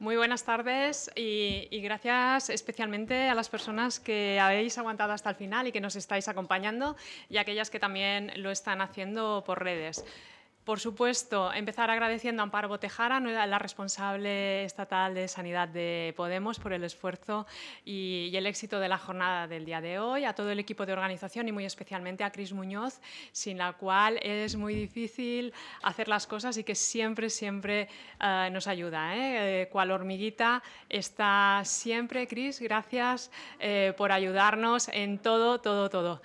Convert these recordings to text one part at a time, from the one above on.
Muy buenas tardes y, gracias especialmente a las personas que habéis aguantado hasta el final y que nos estáis acompañando y aquellas que también lo están haciendo por redes. Por supuesto, empezar agradeciendo a Amparo Botejara, la responsable estatal de Sanidad de Podemos, por el esfuerzo y, el éxito de la jornada del día de hoy, a todo el equipo de organización y muy especialmente a Cris Muñoz, sin la cual es muy difícil hacer las cosas y que siempre, siempre uh, nos ayuda. ¿eh? ¿eh? cual hormiguita está siempre. Cris, gracias eh, por ayudarnos en todo, todo, todo.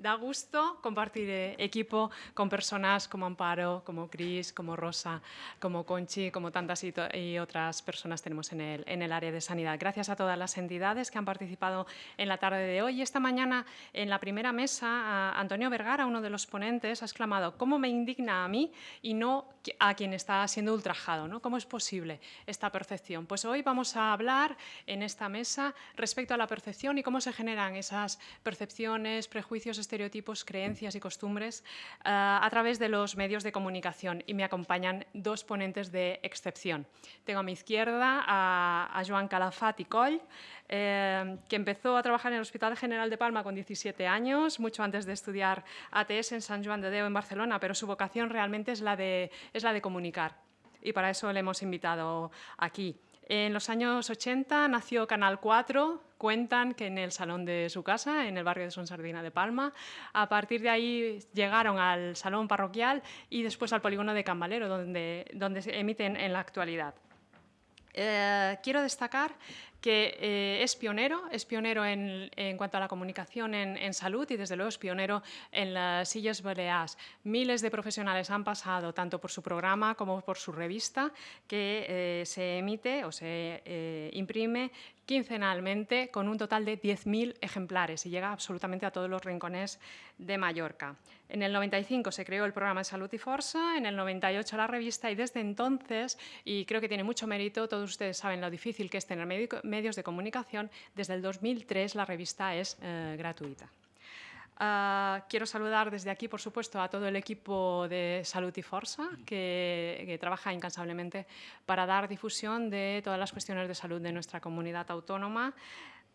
Da gusto compartir eh, equipo con personas como Amparo, como Cris, como Rosa, como Conchi, como tantas y, otras personas tenemos en el, en el área de sanidad. Gracias a todas las entidades que han participado en la tarde de hoy. Esta mañana, en la primera mesa, Antonio Vergara, uno de los ponentes, ha exclamado ¿cómo me indigna a mí y no a quien está siendo ultrajado? ¿no? ¿Cómo es posible esta percepción? Pues hoy vamos a hablar en esta mesa respecto a la percepción y cómo se generan esas percepciones, prejuicios, estereotipos, creencias y costumbres uh, a través de los medios de comunicación y me acompañan dos ponentes de excepción. Tengo a mi izquierda a, a Joan Calafat y Coll, eh, que empezó a trabajar en el Hospital General de Palma con 17 años, mucho antes de estudiar ATS en San Juan de Deu en Barcelona, pero su vocación realmente es la de, es la de comunicar y para eso le hemos invitado aquí. En los años 80 nació Canal 4, cuentan que en el salón de su casa, en el barrio de Sonsardina de Palma. A partir de ahí llegaron al salón parroquial y después al polígono de Cambalero, donde, donde se emiten en la actualidad. Eh, quiero destacar que eh, es pionero, es pionero en, en, cuanto a la comunicación en, en, salud y desde luego es pionero en las sillas baleares. Miles de profesionales han pasado tanto por su programa como por su revista que eh, se emite o se eh, imprime quincenalmente con un total de 10.000 ejemplares y llega absolutamente a todos los rincones de Mallorca. En el 95 se creó el programa de Salud y Forza, en el 98 la revista y desde entonces, y creo que tiene mucho mérito, todos ustedes saben lo difícil que es tener medios de comunicación, desde el 2003 la revista es eh, gratuita. Uh, quiero saludar desde aquí, por supuesto, a todo el equipo de Salud y Forza, que, que, trabaja incansablemente para dar difusión de todas las cuestiones de salud de nuestra comunidad autónoma.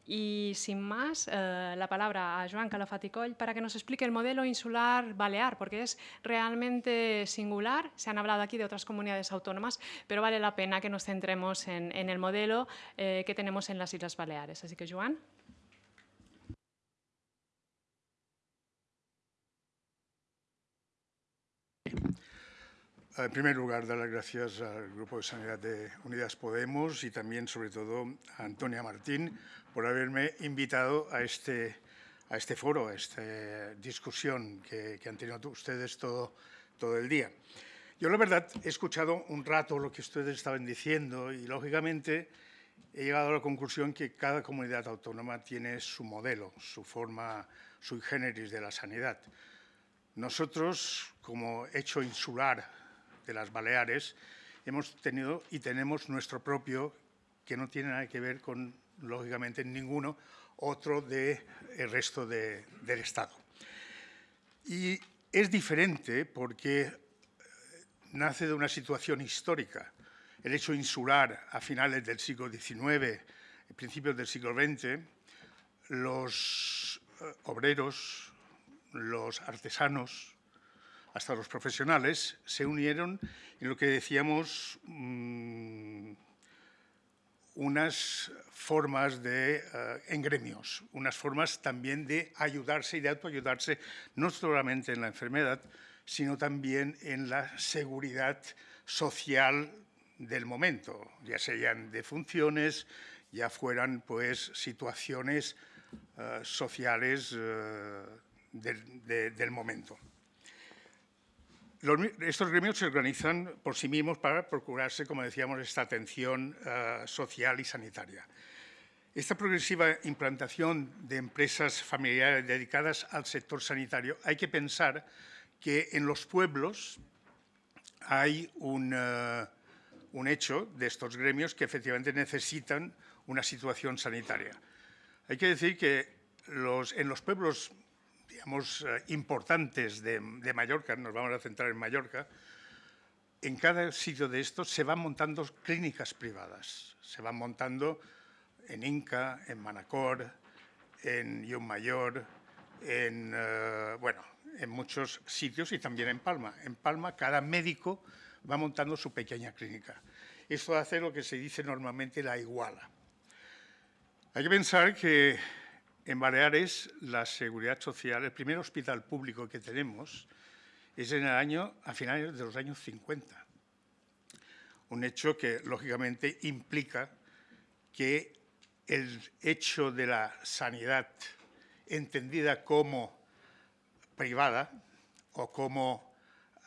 Y sin más, eh, la palabra a Joan Calafaticoll para que nos explique el modelo insular balear, porque es realmente singular. Se han hablado aquí de otras comunidades autónomas, pero vale la pena que nos centremos en, el modelo eh, que tenemos en las Islas Baleares. Así que, Joan. En primer lugar, dar las gracias al Grupo de Sanidad de Unidas Podemos y también, sobre todo, a Antonia Martín por haberme invitado a este, a este foro, a esta discusión que, que han tenido ustedes todo, todo el día. Yo, la verdad, he escuchado un rato lo que ustedes estaban diciendo y, lógicamente, he llegado a la conclusión que cada comunidad autónoma tiene su modelo, su forma sui generis de la sanidad. Nosotros, como hecho insular de las Baleares, hemos tenido y tenemos nuestro propio, que no tiene nada que ver con, lógicamente, ninguno otro del de resto de, del Estado. Y es diferente porque eh, nace de una situación histórica. El hecho insular a finales del siglo XIX, principios del siglo XX, los eh, obreros, los artesanos, hasta los profesionales, se unieron en lo que decíamos mmm, unas formas de, uh, en gremios, unas formas también de ayudarse y de autoayudarse, no solamente en la enfermedad, sino también en la seguridad social del momento, ya sean de funciones, ya fueran pues situaciones uh, sociales de, del momento. Estos gremios se organizan por sí mismos para procurarse, como decíamos, esta atención uh, social y sanitaria. Esta progresiva implantación de empresas familiares dedicadas al sector sanitario, hay que pensar que en los pueblos hay un, un hecho de estos gremios que efectivamente necesitan una situación sanitaria. Hay que decir que en los pueblos digamos, eh, importantes de, Mallorca, nos vamos a centrar en Mallorca, en cada sitio de estos se van montando clínicas privadas. Se van montando en Inca, en Manacor, en Mayor, en, eh, bueno, en muchos sitios y también en Palma. En Palma cada médico va montando su pequeña clínica. Esto hace lo que se dice normalmente la iguala. Hay que pensar que en Baleares la seguridad social, el primer hospital público que tenemos es en el año, a finales de los años 50. Un hecho que, lógicamente, implica que el hecho de la sanidad entendida como privada o como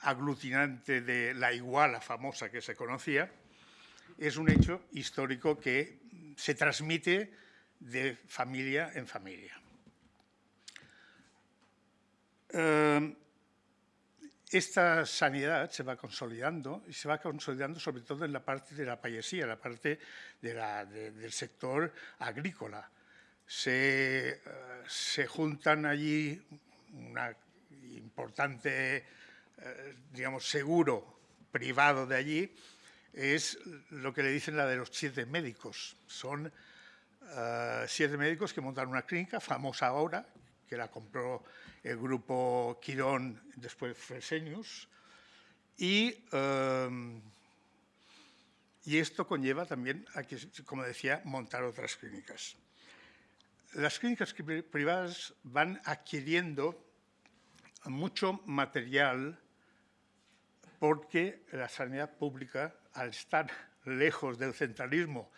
aglutinante de la iguala famosa que se conocía, es un hecho histórico que se transmite de familia en familia. Eh, esta sanidad se va consolidando y se va consolidando sobre todo en la parte de la payesía, la parte del sector agrícola. Se, eh, se, juntan allí una importante, eh, digamos, seguro privado de allí, es lo que le dicen la de los siete médicos. Son eh, siete médicos que montan una clínica famosa ahora, que la compró el grupo Quirón, después Fresenius, y, eh, y esto conlleva también a que, como decía, montar otras clínicas. Las clínicas privadas van adquiriendo mucho material porque la sanidad pública, al estar lejos del centralismo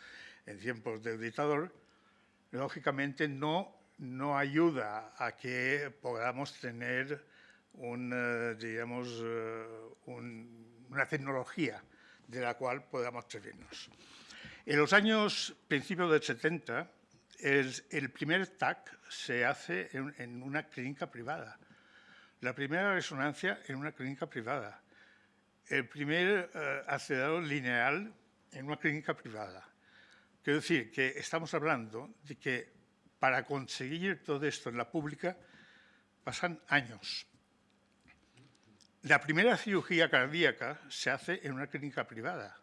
en tiempos del dictador, lógicamente no, no ayuda a que podamos tener un, eh, digamos, eh, una tecnología de la cual podamos servirnos. En los años principios del 70, el, primer TAC se hace en, una clínica privada. La primera resonancia en una clínica privada. El primer eh, acelerador lineal en una clínica privada. Quiero decir que estamos hablando de que para conseguir todo esto en la pública pasan años. La primera cirugía cardíaca se hace en una clínica privada.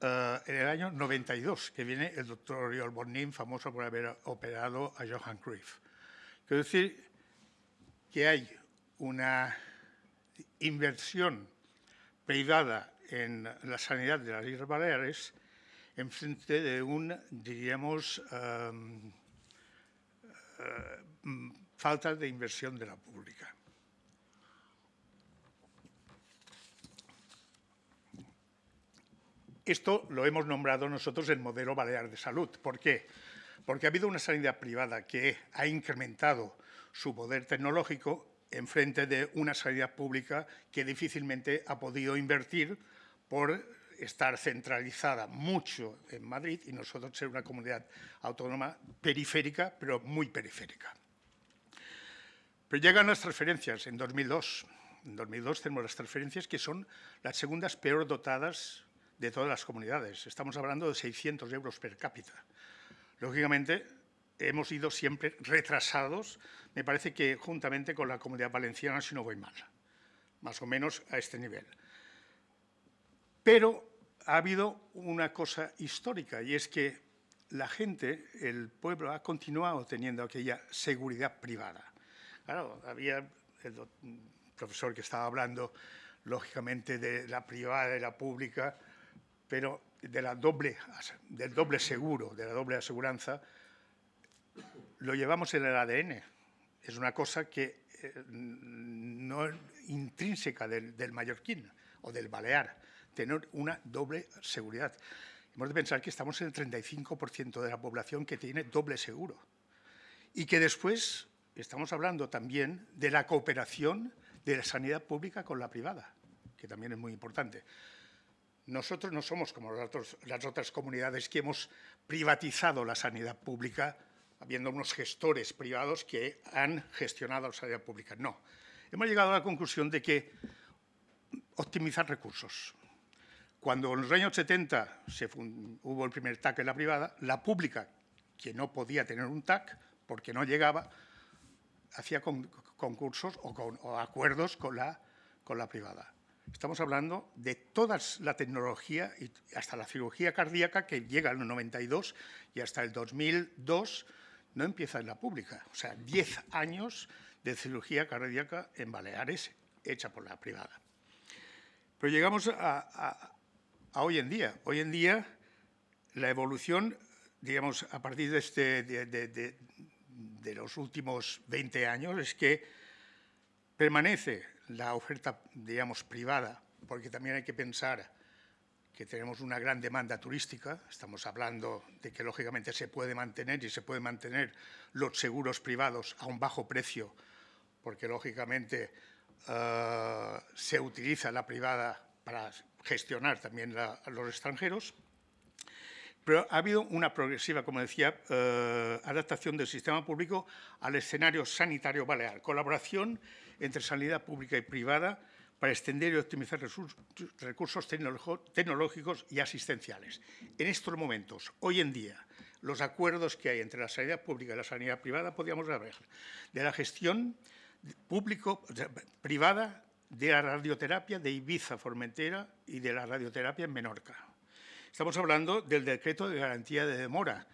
Eh, en el año 92, que viene el doctor Oriol Bonin, famoso por haber operado a Johan Cruyff. Quiero decir que hay una inversión privada en la sanidad de las Islas Baleares en frente de un, diríamos, em, eh, falta de inversión de la pública. Esto lo hemos nombrado nosotros el modelo balear de salud. ¿Por qué? Porque ha habido una sanidad privada que ha incrementado su poder tecnológico en frente de una sanidad pública que difícilmente ha podido invertir por estar centralizada mucho en Madrid y nosotros ser una comunidad autónoma periférica, pero muy periférica. Pero llegan las transferencias en 2002. En 2002 tenemos las transferencias que son las segundas peor dotadas de todas las comunidades. Estamos hablando de 600 euros per cápita. Lógicamente, hemos ido siempre retrasados, me parece que juntamente con la comunidad valenciana, si no voy mal, más o menos a este nivel. Pero ha habido una cosa histórica y es que la gente, el pueblo, ha continuado teniendo aquella seguridad privada. Claro, había el profesor que estaba hablando, lógicamente, de la privada y la pública, pero del doble seguro, de la doble aseguranza, lo llevamos en el ADN. Es una cosa que eh, no es intrínseca del, del mallorquín o del balear tener una doble seguridad. Hemos de pensar que estamos en el 35% de la población que tiene doble seguro y que después estamos hablando también de la cooperación de la sanidad pública con la privada, que también es muy importante. Nosotros no somos como las otras comunidades que hemos privatizado la sanidad pública, habiendo unos gestores privados que han gestionado la sanidad pública. No. Hemos llegado a la conclusión de que optimizar recursos, cuando en los años 70 se hubo el primer TAC en la privada, la pública, que no podía tener un TAC porque no llegaba, hacía concursos o, acuerdos con la, con la privada. Estamos hablando de toda la tecnología, y hasta la cirugía cardíaca, que llega al 92 y hasta el 2002 no empieza en la pública. O sea, 10 años de cirugía cardíaca en Baleares hecha por la privada. Pero llegamos a, hoy en día. Hoy en día la evolución, digamos, a partir de, este, los últimos 20 años es que permanece la oferta, digamos, privada, porque también hay que pensar que tenemos una gran demanda turística, estamos hablando de que lógicamente se puede mantener y se puede mantener los seguros privados a un bajo precio, porque lógicamente eh, se utiliza la privada para gestionar también a los extranjeros, pero ha habido una progresiva, como decía, eh, adaptación del sistema público al escenario sanitario balear, colaboración entre sanidad pública y privada para extender y optimizar recursos tecnológicos y asistenciales. En estos momentos, hoy en día, los acuerdos que hay entre la sanidad pública y la sanidad privada, podríamos hablar de la gestión público-privada de la radioterapia de Ibiza, Formentera y de la radioterapia en Menorca. Estamos hablando del decreto de garantía de demora,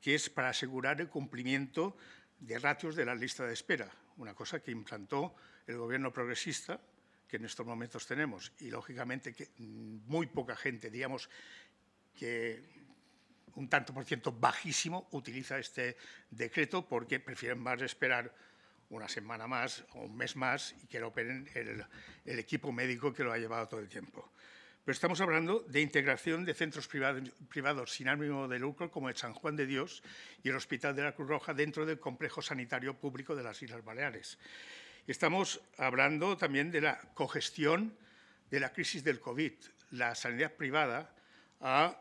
que es para asegurar el cumplimiento de ratios de la lista de espera, una cosa que implantó el gobierno progresista que en estos momentos tenemos y, lógicamente, que muy poca gente, digamos que un tanto por ciento bajísimo, utiliza este decreto porque prefieren más esperar una semana más o un mes más y que lo operen el, equipo médico que lo ha llevado todo el tiempo. Pero estamos hablando de integración de centros privados, privados, sin ánimo de lucro como el San Juan de Dios y el Hospital de la Cruz Roja dentro del complejo sanitario público de las Islas Baleares. Estamos hablando también de la cogestión de la crisis del COVID. La sanidad privada ha,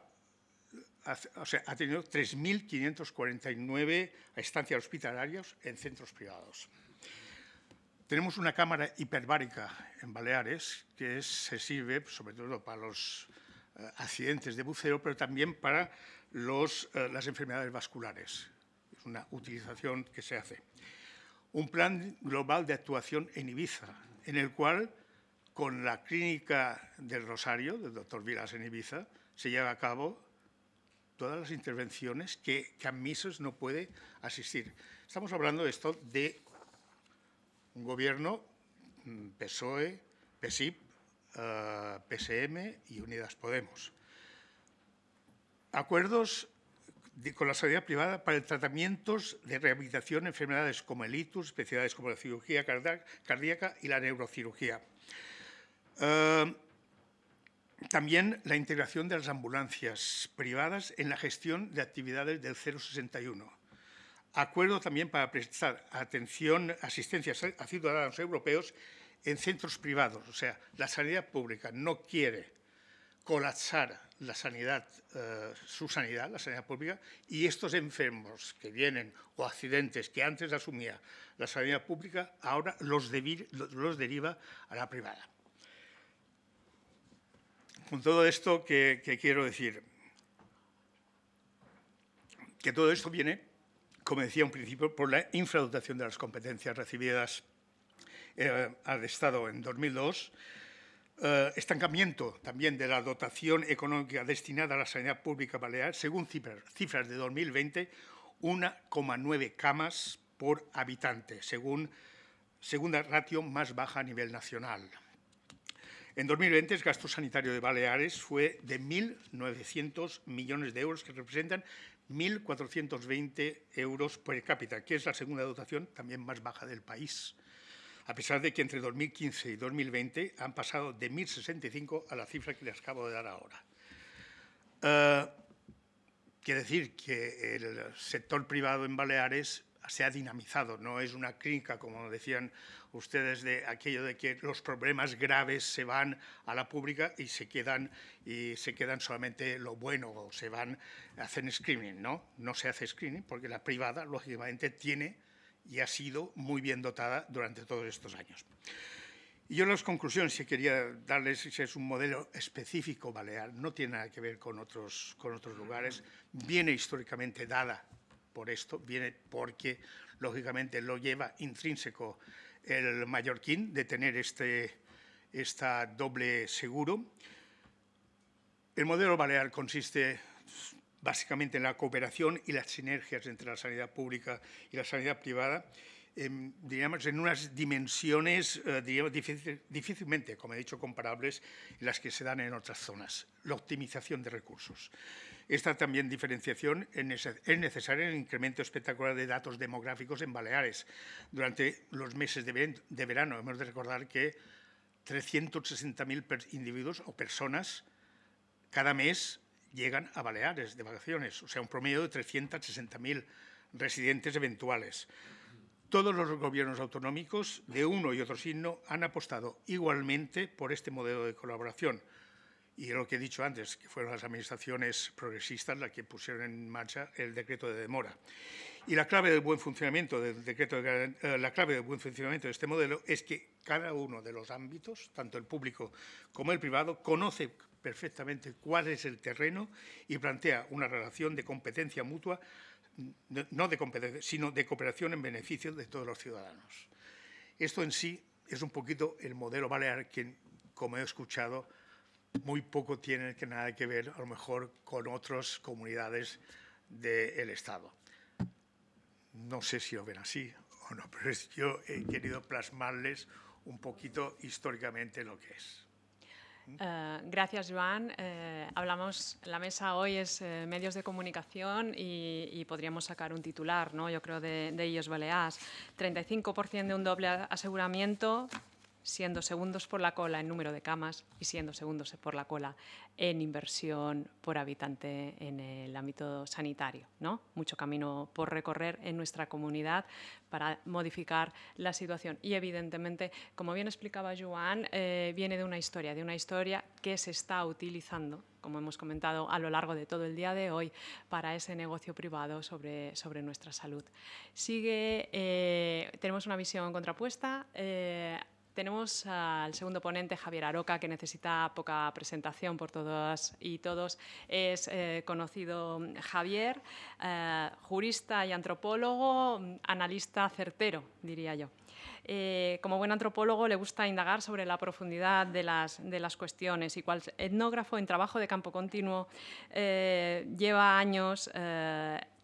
ha tenido 3.549 estancias hospitalarias en centros privados. Tenemos una cámara hiperbárica en Baleares que se sirve sobre todo para los eh, accidentes de buceo, pero también para los, eh, las enfermedades vasculares. Es una utilización que se hace un plan global de actuación en Ibiza, en el cual, con la clínica del Rosario, del doctor Vilas en Ibiza, se lleva a cabo todas las intervenciones que Camisos no puede asistir. Estamos hablando de esto de un gobierno mm, PSOE, PSIP, eh, PSM y Unidas Podemos. Acuerdos con la sanidad privada para tratamientos de rehabilitación de enfermedades como el itus, especialidades como la cirugía cardíaca y la neurocirugía. Eh, también la integración de las ambulancias privadas en la gestión de actividades del 061. Acuerdo también para prestar atención, asistencia a ciudadanos europeos en centros privados. O sea, la sanidad pública no quiere colapsar la sanidad, eh, su sanidad, la sanidad pública, y estos enfermos que vienen o accidentes que antes asumía la sanidad pública, ahora los, los deriva a la privada. Con todo esto, que, quiero decir? Que todo esto viene, como decía un principio, por la infradotación de las competencias recibidas eh, al Estado en 2002, eh, estancamiento también de la dotación económica destinada a la sanidad pública balear, según cifras, de 2020, 1,9 camas por habitante, según segunda ratio más baja a nivel nacional. En 2020 el gasto sanitario de Baleares fue de 1.900 millones de euros, que representan 1.420 euros por cápita, que es la segunda dotación también más baja del país a pesar de que entre 2015 y 2020 han pasado de 1.065 a la cifra que les acabo de dar ahora. Uh, quiere decir que el sector privado en Baleares se ha dinamizado, no es una clínica, como decían ustedes, de aquello de que los problemas graves se van a la pública y se quedan, y se quedan solamente lo bueno, o se van, hacen screening, ¿no? No se hace screening porque la privada, lógicamente, tiene y ha sido muy bien dotada durante todos estos años. Y yo las conclusiones que quería darles es un modelo específico balear, no tiene nada que ver con otros, con otros lugares, viene históricamente dada por esto, viene porque, lógicamente, lo lleva intrínseco el mallorquín de tener este, esta doble seguro. El modelo balear consiste básicamente en la cooperación y las sinergias entre la sanidad pública y la sanidad privada, en, en unas dimensiones eh, difícilmente, como he dicho, comparables las que se dan en otras zonas. La optimización de recursos. Esta también diferenciación es necesaria en el incremento espectacular de datos demográficos en Baleares. Durante los meses de, verano hemos de recordar que 360.000 individuos o personas cada mes llegan a Baleares de vacaciones, o sea, un promedio de 360.000 residentes eventuales. Todos los gobiernos autonómicos de uno y otro signo han apostado igualmente por este modelo de colaboración. Y lo que he dicho antes, que fueron las administraciones progresistas las que pusieron en marcha el decreto de demora. Y la clave del buen funcionamiento del decreto, de, eh, la clave del buen funcionamiento de este modelo es que cada uno de los ámbitos, tanto el público como el privado, conoce perfectamente cuál es el terreno y plantea una relación de competencia mutua no de competencia, sino de cooperación en beneficio de todos los ciudadanos. Esto en sí es un poquito el modelo balear que, como he escuchado, muy poco tiene que nada que ver, a lo mejor, con otras comunidades del Estado. No sé si lo ven así o no, pero yo he querido plasmarles un poquito históricamente lo que es. Eh, gracias, Joan. Eh, hablamos, la mesa hoy es eh, medios de comunicación y, podríamos sacar un titular, ¿no? yo creo, de, de ellos Baleares. 35% de un doble aseguramiento, siendo segundos por la cola en número de camas y siendo segundos por la cola en inversión por habitante en el ámbito sanitario. ¿no? Mucho camino por recorrer en nuestra comunidad para modificar la situación. Y evidentemente, como bien explicaba Joan, eh, viene de una historia, de una historia que se está utilizando como hemos comentado a lo largo de todo el día de hoy, para ese negocio privado sobre, sobre nuestra salud. Sigue, eh, tenemos una visión contrapuesta. Eh, tenemos al segundo ponente, Javier Aroca, que necesita poca presentación por todas y todos. Es eh, conocido Javier, eh, jurista y antropólogo, analista certero, diría yo. Eh, como buen antropólogo le gusta indagar sobre la profundidad de las, de las cuestiones y cual etnógrafo en trabajo de campo continuo lleva años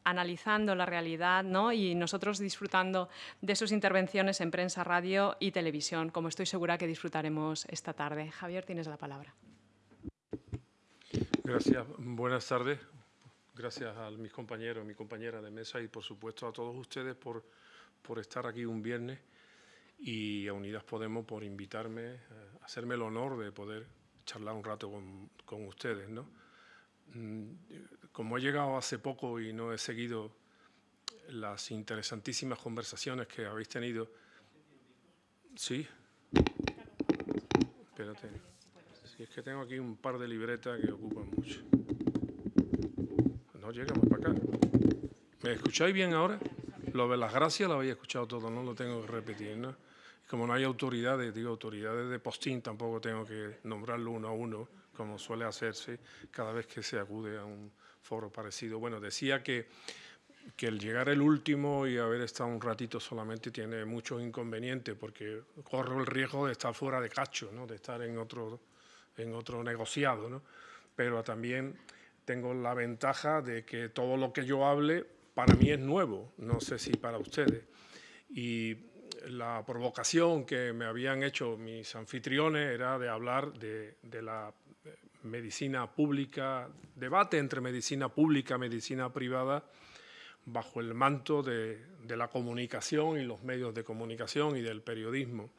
analizando la realidad ¿no? y nosotros disfrutando de sus intervenciones en prensa, radio y televisión, como estoy segura que disfrutaremos esta tarde. Javier, tienes la palabra. Gracias. Buenas tardes. Gracias a mis compañeros, mi compañera de mesa y, por supuesto, a todos ustedes por, por estar aquí un viernes y a Unidas Podemos por invitarme, eh, hacerme el honor de poder charlar un rato con, con ustedes. ¿no? Como he llegado hace poco y no he seguido las interesantísimas conversaciones que habéis tenido, sí. Espérate. Si es que tengo aquí un par de libretas que ocupan mucho. No llegamos para acá. ¿Me escucháis bien ahora? Lo de las gracias lo habéis escuchado todo, no lo tengo que repetir, ¿no? Como no hay autoridades, digo, autoridades de postín, tampoco tengo que nombrarlo uno a uno, como suele hacerse cada vez que se acude a un foro parecido. Bueno, decía que, que el llegar el último y haber estado un ratito solamente tiene muchos inconvenientes porque corro el riesgo de estar fuera de cacho, ¿no? de estar en otro, en otro negociado, ¿no? pero también tengo la ventaja de que todo lo que yo hable para mí es nuevo, no sé si para ustedes. Y la provocación que me habían hecho mis anfitriones era de hablar de, de la medicina pública, debate entre medicina pública y medicina privada bajo el manto de, la comunicación y los medios de comunicación y del periodismo.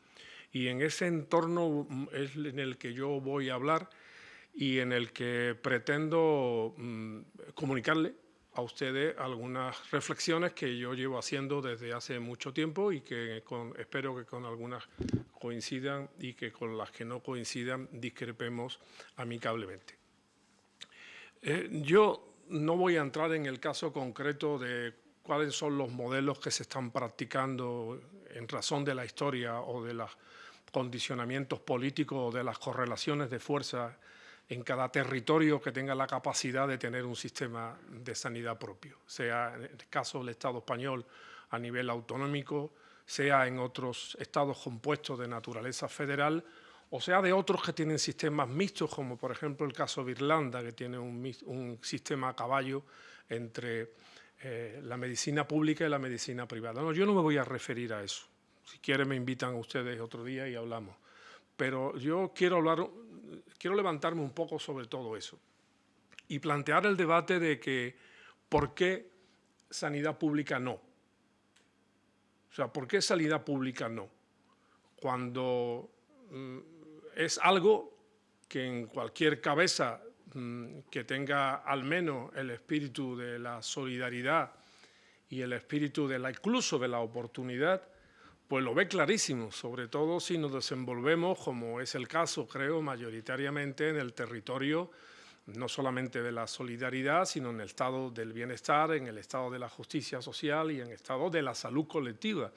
Y en ese entorno es en el que yo voy a hablar y en el que pretendo mm, comunicarle a ustedes algunas reflexiones que yo llevo haciendo desde hace mucho tiempo y que espero que con algunas coincidan y que con las que no coincidan discrepemos amicablemente. Eh, yo no voy a entrar en el caso concreto de cuáles son los modelos que se están practicando en razón de la historia o de los condicionamientos políticos o de las correlaciones de fuerza en cada territorio que tenga la capacidad de tener un sistema de sanidad propio, sea en el caso del Estado español a nivel autonómico, sea en otros estados compuestos de naturaleza federal o sea de otros que tienen sistemas mixtos, como por ejemplo el caso de Irlanda, que tiene un, sistema a caballo entre eh, la medicina pública y la medicina privada. No, yo no me voy a referir a eso. Si quieren me invitan ustedes otro día y hablamos. Pero yo quiero hablar, quiero levantarme un poco sobre todo eso y plantear el debate de que por qué sanidad pública no. O sea, ¿por qué sanidad pública no? Cuando mm, es algo que en cualquier cabeza mm, que tenga al menos el espíritu de la solidaridad y el espíritu de la incluso de la oportunidad, pues lo ve clarísimo, sobre todo si nos desenvolvemos, como es el caso, creo, mayoritariamente en el territorio no solamente de la solidaridad, sino en el estado del bienestar, en el estado de la justicia social y en el estado de la salud colectiva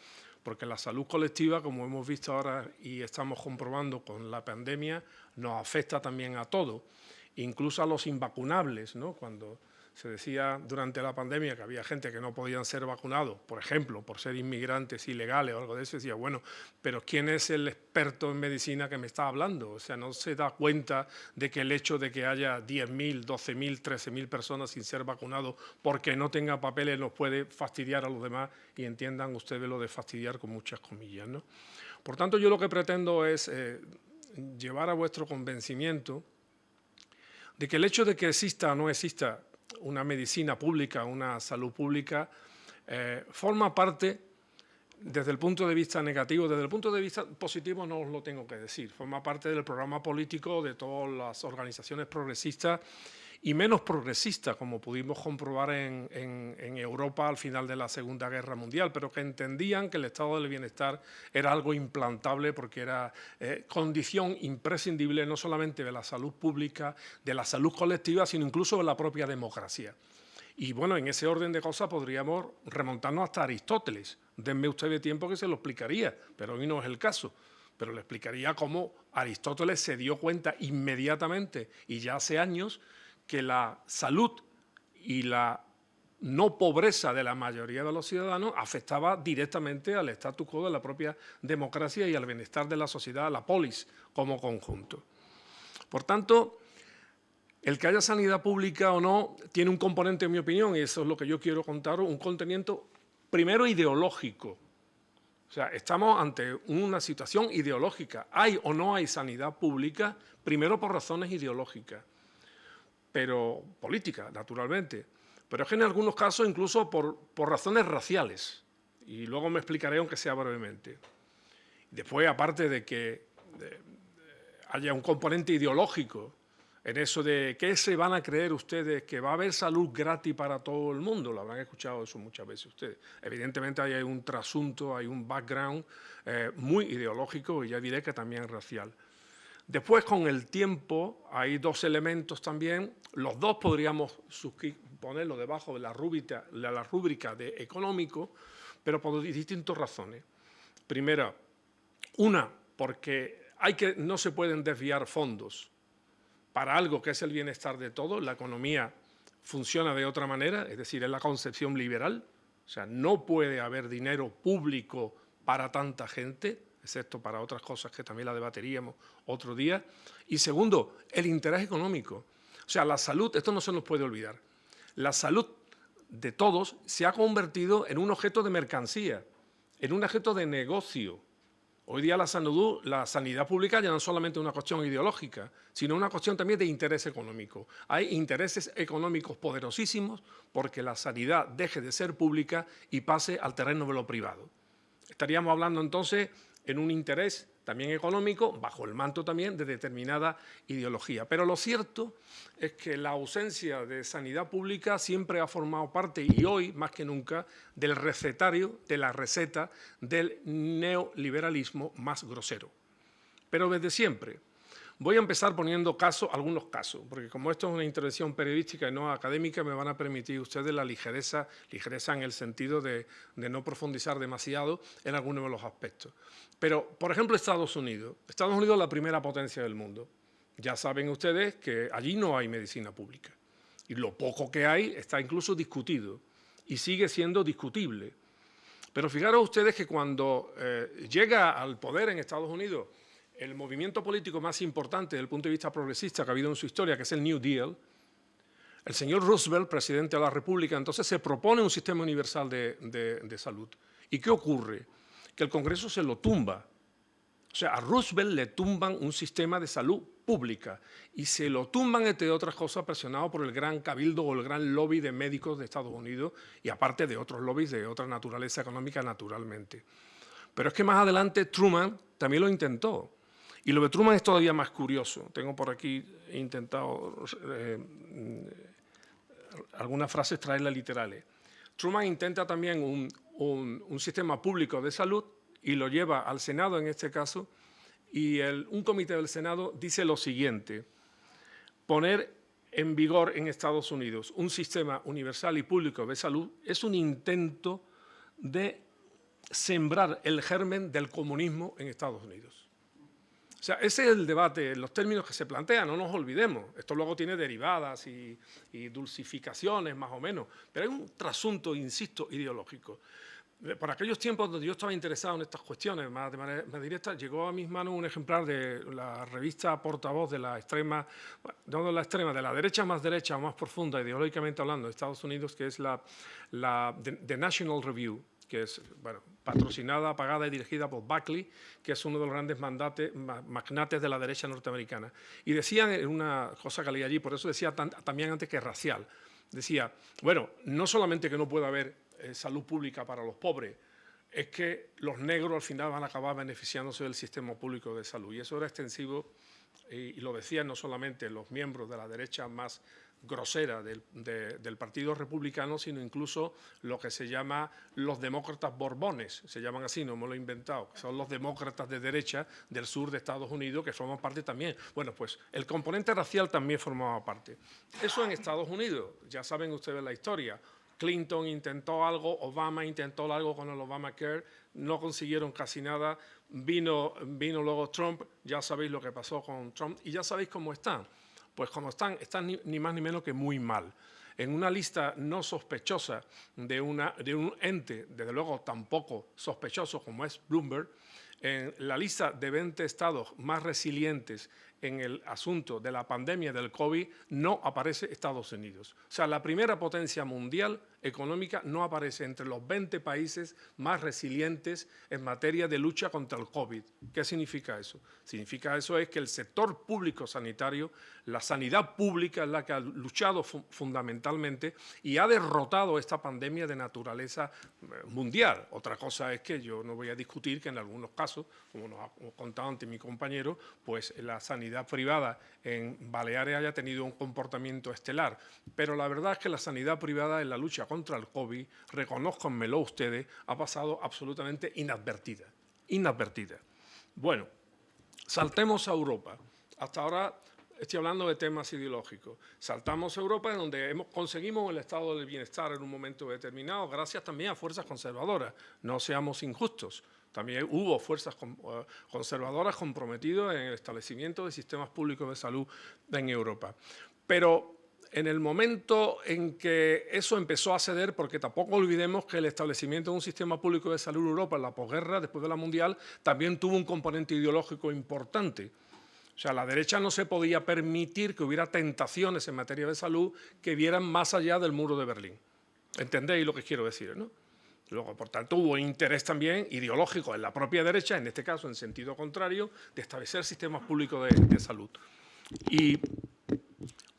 porque la salud colectiva, como hemos visto ahora y estamos comprobando con la pandemia, nos afecta también a todos, incluso a los invacunables, ¿no? Cuando se decía durante la pandemia que había gente que no podían ser vacunados, por ejemplo, por ser inmigrantes ilegales o algo de eso, decía, bueno, pero ¿quién es el experto en medicina que me está hablando? O sea, no se da cuenta de que el hecho de que haya 10.000, 12.000, 13.000 personas sin ser vacunados porque no tenga papeles nos puede fastidiar a los demás y entiendan ustedes lo de fastidiar con muchas comillas, ¿no? Por tanto, yo lo que pretendo es eh, llevar a vuestro convencimiento de que el hecho de que exista o no exista una medicina pública, una salud pública, eh, forma parte, desde el punto de vista negativo, desde el punto de vista positivo no os lo tengo que decir, forma parte del programa político de todas las organizaciones progresistas y menos progresista, como pudimos comprobar en, Europa al final de la Segunda Guerra Mundial, pero que entendían que el estado del bienestar era algo implantable porque era eh, condición imprescindible no solamente de la salud pública, de la salud colectiva, sino incluso de la propia democracia. Y bueno, en ese orden de cosas podríamos remontarnos hasta Aristóteles. Denme ustedes tiempo que se lo explicaría, pero hoy no es el caso pero le explicaría cómo Aristóteles se dio cuenta inmediatamente y ya hace años que la salud y la no pobreza de la mayoría de los ciudadanos afectaba directamente al status quo de la propia democracia y al bienestar de la sociedad, la polis, como conjunto. Por tanto, el que haya sanidad pública o no tiene un componente, en mi opinión, y eso es lo que yo quiero contar, un contenido primero ideológico. O sea, estamos ante una situación ideológica. ¿Hay o no hay sanidad pública? Primero por razones ideológicas pero política, naturalmente. Pero es que en algunos casos incluso por, razones raciales. Y luego me explicaré, aunque sea brevemente. Después, aparte de que haya un componente ideológico en eso de qué se van a creer ustedes, que va a haber salud gratis para todo el mundo, lo habrán escuchado eso muchas veces ustedes. Evidentemente hay un trasunto, hay un background eh, muy ideológico y ya diré que también racial. Después, con el tiempo, hay dos elementos también. Los dos podríamos ponerlo debajo de la rúbrica, de económico, pero por distintas razones. Primera, una, porque hay que, no se pueden desviar fondos para algo que es el bienestar de todos. La economía funciona de otra manera, es decir, es la concepción liberal. O sea, no puede haber dinero público para tanta gente, excepto para otras cosas que también la debateríamos otro día. Y segundo, el interés económico. O sea, la salud, esto no se nos puede olvidar, la salud de todos se ha convertido en un objeto de mercancía, en un objeto de negocio. Hoy día la salud, la sanidad pública ya no es solamente una cuestión ideológica, sino una cuestión también de interés económico. Hay intereses económicos poderosísimos porque la sanidad deje de ser pública y pase al terreno de lo privado. Estaríamos hablando entonces en un interés también económico, bajo el manto también de determinada ideología. Pero lo cierto es que la ausencia de sanidad pública siempre ha formado parte, y hoy más que nunca, del recetario, de la receta del neoliberalismo más grosero. Pero desde siempre, Voy a empezar poniendo casos, algunos casos, porque como esto es una intervención periodística y no académica, me van a permitir ustedes la ligereza, ligereza en el sentido de, no profundizar demasiado en algunos de los aspectos. Pero, por ejemplo, Estados Unidos. Estados Unidos es la primera potencia del mundo. Ya saben ustedes que allí no hay medicina pública. Y lo poco que hay está incluso discutido y sigue siendo discutible. Pero fijaros ustedes que cuando eh, llega al poder en Estados Unidos el movimiento político más importante desde el punto de vista progresista que ha habido en su historia, que es el New Deal, el señor Roosevelt, presidente de la República, entonces se propone un sistema universal de, salud. ¿Y qué ocurre? Que el Congreso se lo tumba. O sea, a Roosevelt le tumban un sistema de salud pública y se lo tumban, entre otras cosas, presionado por el gran cabildo o el gran lobby de médicos de Estados Unidos y aparte de otros lobbies de otra naturaleza económica, naturalmente. Pero es que más adelante Truman también lo intentó. Y lo de Truman es todavía más curioso. Tengo por aquí, intentado eh, algunas frases traerlas literales. Truman intenta también un, sistema público de salud y lo lleva al Senado en este caso, y un comité del Senado dice lo siguiente, poner en vigor en Estados Unidos un sistema universal y público de salud es un intento de sembrar el germen del comunismo en Estados Unidos. O sea, ese es el debate, los términos que se plantean, no nos olvidemos. Esto luego tiene derivadas y, dulcificaciones, más o menos, pero hay un trasunto, insisto, ideológico. Por aquellos tiempos donde yo estaba interesado en estas cuestiones más de manera más directa, llegó a mis manos un ejemplar de la revista portavoz de la extrema, no de la extrema, de la derecha más derecha, más profunda, ideológicamente hablando, de Estados Unidos, que es la, la The National Review, que es bueno, patrocinada, pagada y dirigida por Buckley, que es uno de los grandes magnates de la derecha norteamericana. Y decían una cosa que leí allí, por eso decía también antes que racial, decía, bueno, no solamente que no puede haber eh, salud pública para los pobres, es que los negros al final van a acabar beneficiándose del sistema público de salud. Y eso era extensivo, y lo decían no solamente los miembros de la derecha más grosera del, Partido Republicano, sino incluso lo que se llama los demócratas borbones, se llaman así, no me lo he inventado, son los demócratas de derecha del sur de Estados Unidos que forman parte también. Bueno, pues el componente racial también formaba parte. Eso en Estados Unidos, ya saben ustedes la historia. Clinton intentó algo, Obama intentó algo con el Obamacare, no consiguieron casi nada, vino, vino luego Trump, ya sabéis lo que pasó con Trump y ya sabéis cómo están pues como están, están ni, más ni menos que muy mal. En una lista no sospechosa de, de un ente, desde luego tampoco sospechoso como es Bloomberg, en la lista de 20 estados más resilientes en el asunto de la pandemia del COVID no aparece Estados Unidos. O sea, la primera potencia mundial económica no aparece entre los 20 países más resilientes en materia de lucha contra el COVID. ¿Qué significa eso? Significa eso es que el sector público sanitario, la sanidad pública es la que ha luchado fundamentalmente y ha derrotado esta pandemia de naturaleza eh, mundial. Otra cosa es que yo no voy a discutir que en algunos casos, como nos ha contado antes mi compañero, pues la sanidad privada en Baleares haya tenido un comportamiento estelar. Pero la verdad es que la sanidad privada en la lucha contra el COVID, reconozcanmelo ustedes, ha pasado absolutamente inadvertida. Inadvertida. Bueno, saltemos a Europa. Hasta ahora estoy hablando de temas ideológicos. Saltamos a Europa, en donde hemos, conseguimos el estado del bienestar en un momento determinado, gracias también a fuerzas conservadoras. No seamos injustos. También hubo fuerzas eh, conservadoras comprometidas en el establecimiento de sistemas públicos de salud en Europa. Pero en el momento en que eso empezó a ceder, porque tampoco olvidemos que el establecimiento de un sistema público de salud en Europa en la posguerra, después de la mundial, también tuvo un componente ideológico importante. O sea, la derecha no se podía permitir que hubiera tentaciones en materia de salud que vieran más allá del muro de Berlín. ¿Entendéis lo que quiero decir? ¿no? Luego, por tanto, hubo interés también ideológico en la propia derecha, en este caso en sentido contrario, de establecer sistemas públicos de, de salud. Y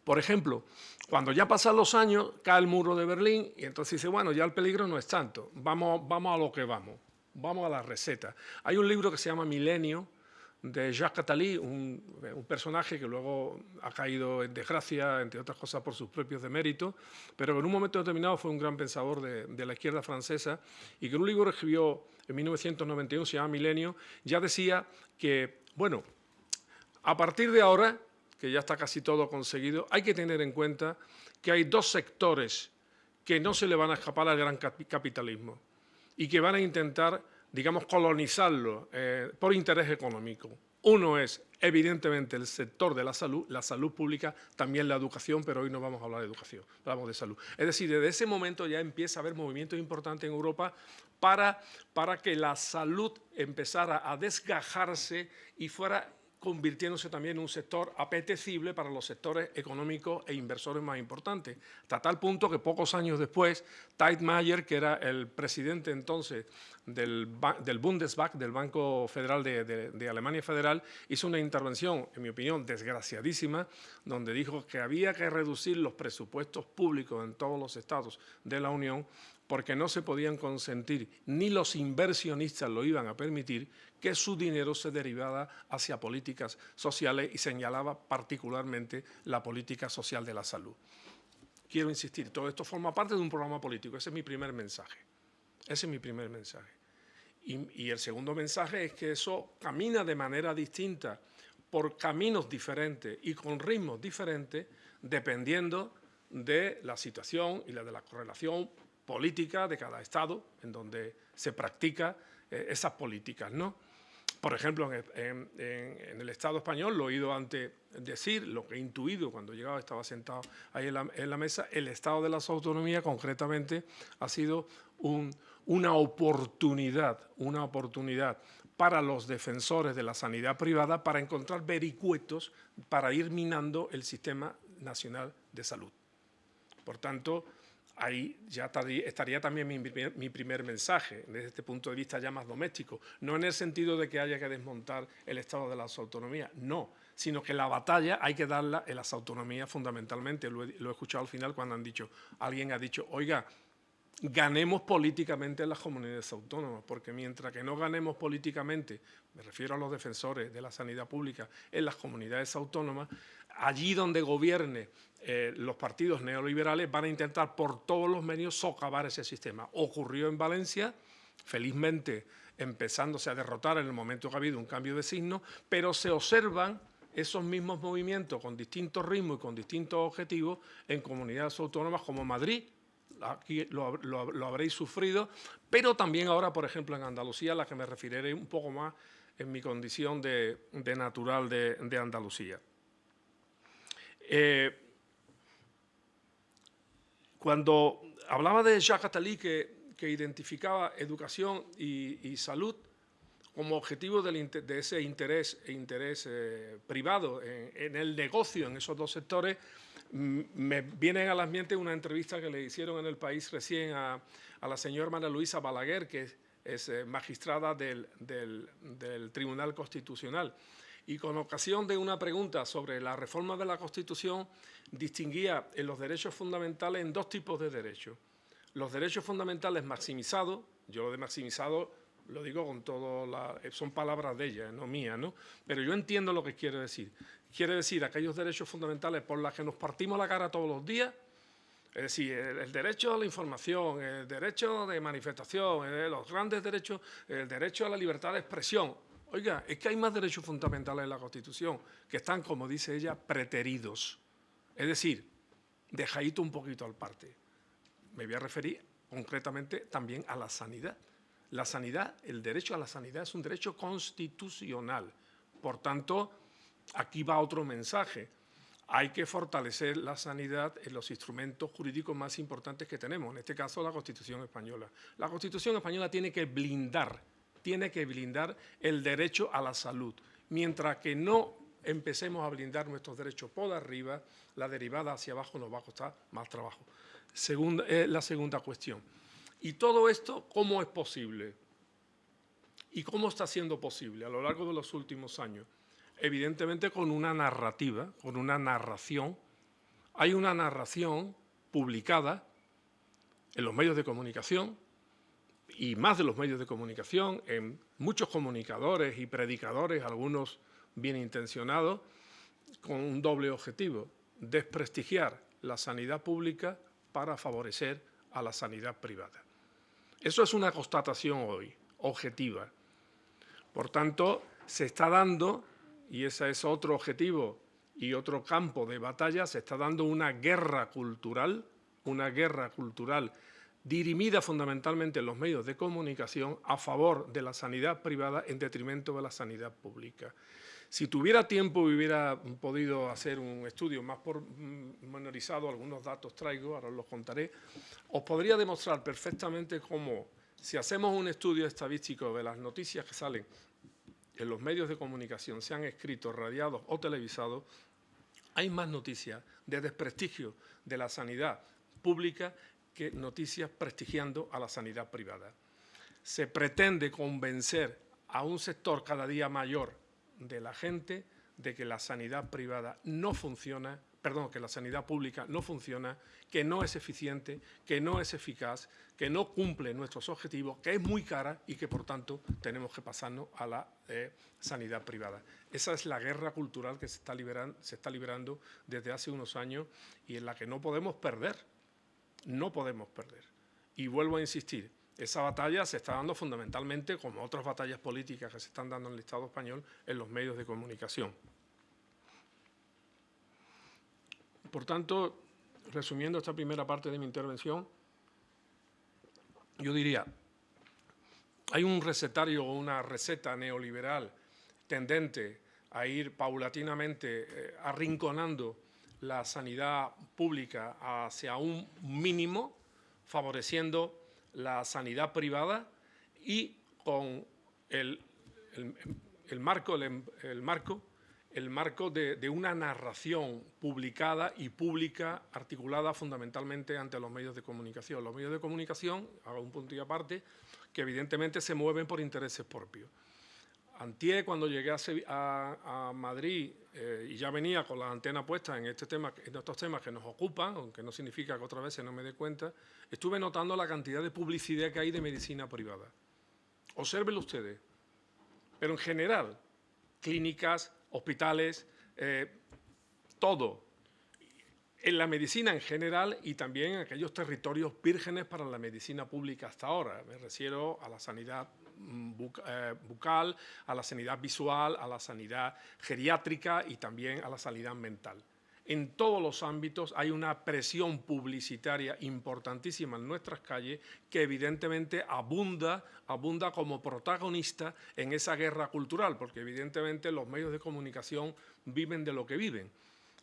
por ejemplo, cuando ya pasan los años, cae el muro de Berlín y entonces dice, bueno, ya el peligro no es tanto, vamos, vamos a lo que vamos, vamos a la receta. Hay un libro que se llama Milenio, de Jacques Attali, un, personaje que luego ha caído en desgracia, entre otras cosas por sus propios deméritos, pero que en un momento determinado fue un gran pensador de, la izquierda francesa y que en un libro escribió en 1991, se llama Milenio, ya decía que, bueno, a partir de ahora que ya está casi todo conseguido, hay que tener en cuenta que hay dos sectores que no se le van a escapar al gran capitalismo y que van a intentar, digamos, colonizarlo eh, por interés económico. Uno es, evidentemente, el sector de la salud, la salud pública, también la educación, pero hoy no vamos a hablar de educación, hablamos de salud. Es decir, desde ese momento ya empieza a haber movimientos importantes en Europa para, para que la salud empezara a desgajarse y fuera convirtiéndose también en un sector apetecible para los sectores económicos e inversores más importantes. Hasta tal punto que pocos años después, Mayer, que era el presidente entonces del, del Bundesbank, del Banco Federal de, de, Alemania Federal, hizo una intervención, en mi opinión, desgraciadísima, donde dijo que había que reducir los presupuestos públicos en todos los estados de la Unión porque no se podían consentir, ni los inversionistas lo iban a permitir, que su dinero se derivara hacia políticas sociales y señalaba particularmente la política social de la salud. Quiero insistir, todo esto forma parte de un programa político, ese es mi primer mensaje. Ese es mi primer mensaje. Y, y el segundo mensaje es que eso camina de manera distinta, por caminos diferentes y con ritmos diferentes, dependiendo de la situación y la de la correlación política de cada Estado en donde se practica eh, esas políticas. ¿no? Por ejemplo, en, el Estado español, lo he oído antes decir, lo que he intuido cuando llegaba, estaba sentado ahí en la, mesa, el Estado de las autonomías concretamente ha sido una oportunidad, una oportunidad para los defensores de la sanidad privada para encontrar vericuetos para ir minando el sistema nacional de salud. Por tanto, ahí ya estaría también mi primer, mensaje, desde este punto de vista ya más doméstico. No en el sentido de que haya que desmontar el Estado de las autonomías, no, sino que la batalla hay que darla en las autonomías fundamentalmente. Lo he, lo he escuchado al final cuando han dicho, alguien ha dicho, oiga, ganemos políticamente en las comunidades autónomas, porque mientras que no ganemos políticamente, me refiero a los defensores de la sanidad pública en las comunidades autónomas, allí donde gobierne eh, los partidos neoliberales van a intentar por todos los medios socavar ese sistema. Ocurrió en Valencia, felizmente empezándose a derrotar en el momento que ha habido un cambio de signo, pero se observan esos mismos movimientos con distintos ritmos y con distintos objetivos en comunidades autónomas como Madrid, aquí lo, habréis sufrido, pero también ahora, por ejemplo, en Andalucía, a la que me referiré un poco más en mi condición de, natural de, Andalucía. Eh, cuando hablaba de Jacques Attali, que, identificaba educación y, salud como objetivo de ese interés, e interés eh, privado en, el negocio en esos dos sectores, me viene a la mente una entrevista que le hicieron en el país recién a, la señora María Luisa Balaguer, que es, eh, magistrada del, del Tribunal Constitucional y con ocasión de una pregunta sobre la reforma de la Constitución, distinguía en los derechos fundamentales en dos tipos de derechos. Los derechos fundamentales maximizados, yo lo de maximizado lo digo con todo, la, son palabras de ella, no mías, ¿no? Pero yo entiendo lo que quiere decir. Quiere decir aquellos derechos fundamentales por los que nos partimos la cara todos los días, es decir, el, derecho a la información, el derecho de manifestación, los grandes derechos, el derecho a la libertad de expresión, Oiga, es que hay más derechos fundamentales en la Constitución que están, como dice ella, preteridos. Es decir, dejadito un poquito al parte. Me voy a referir concretamente también a la sanidad. La sanidad, el derecho a la sanidad es un derecho constitucional. Por tanto, aquí va otro mensaje. Hay que fortalecer la sanidad en los instrumentos jurídicos más importantes que tenemos, en este caso la Constitución española. La Constitución española tiene que blindar tiene que blindar el derecho a la salud. Mientras que no empecemos a blindar nuestros derechos por arriba, la derivada hacia abajo nos va a costar más trabajo. Segunda, la segunda cuestión. ¿Y todo esto cómo es posible? ¿Y cómo está siendo posible a lo largo de los últimos años? Evidentemente con una narrativa, con una narración. Hay una narración publicada en los medios de comunicación, y más de los medios de comunicación, en muchos comunicadores y predicadores, algunos bien intencionados, con un doble objetivo, desprestigiar la sanidad pública para favorecer a la sanidad privada. Eso es una constatación hoy, objetiva. Por tanto, se está dando, y ese es otro objetivo y otro campo de batalla, se está dando una guerra cultural, una guerra cultural dirimida fundamentalmente en los medios de comunicación a favor de la sanidad privada en detrimento de la sanidad pública. Si tuviera tiempo hubiera podido hacer un estudio más pormenorizado, algunos datos traigo, ahora os los contaré, os podría demostrar perfectamente cómo Si hacemos un estudio estadístico de las noticias que salen en los medios de comunicación, sean escritos, radiados o televisados, hay más noticias de desprestigio de la sanidad pública que noticias prestigiando a la sanidad privada. Se pretende convencer a un sector cada día mayor de la gente de que la sanidad privada no funciona, perdón, que la sanidad pública no funciona, que no es eficiente, que no es eficaz, que no cumple nuestros objetivos, que es muy cara y que por tanto tenemos que pasarnos a la eh, sanidad privada. Esa es la guerra cultural que se está, liberando, se está liberando desde hace unos años y en la que no podemos perder, no podemos perder. Y vuelvo a insistir, esa batalla se está dando fundamentalmente, como otras batallas políticas que se están dando en el Estado español, en los medios de comunicación. Por tanto, resumiendo esta primera parte de mi intervención, yo diría, hay un recetario o una receta neoliberal tendente a ir paulatinamente eh, arrinconando la sanidad pública hacia un mínimo, favoreciendo la sanidad privada y con el, marco, el, marco, el marco de, una narración publicada y pública articulada fundamentalmente ante los medios de comunicación. Los medios de comunicación, hago un punto y aparte, que evidentemente se mueven por intereses propios. Antier, cuando llegué a, Madrid eh, y ya venía con la antena puesta en, este en estos temas que nos ocupan, aunque no significa que otra vez no me dé cuenta, estuve notando la cantidad de publicidad que hay de medicina privada. Obsérvenlo ustedes. Pero en general, clínicas, hospitales, eh, todo. En la medicina en general y también en aquellos territorios vírgenes para la medicina pública hasta ahora. Me refiero a la sanidad Mm, eh, bucal, a la sanidad visual, a la sanidad geriátrica y también a la sanidad mental. En todos los ámbitos hay una presión publicitaria importantísima en nuestras calles que evidentemente abunda, abunda como protagonista en esa guerra cultural, porque evidentemente los medios de comunicación viven de lo que viven.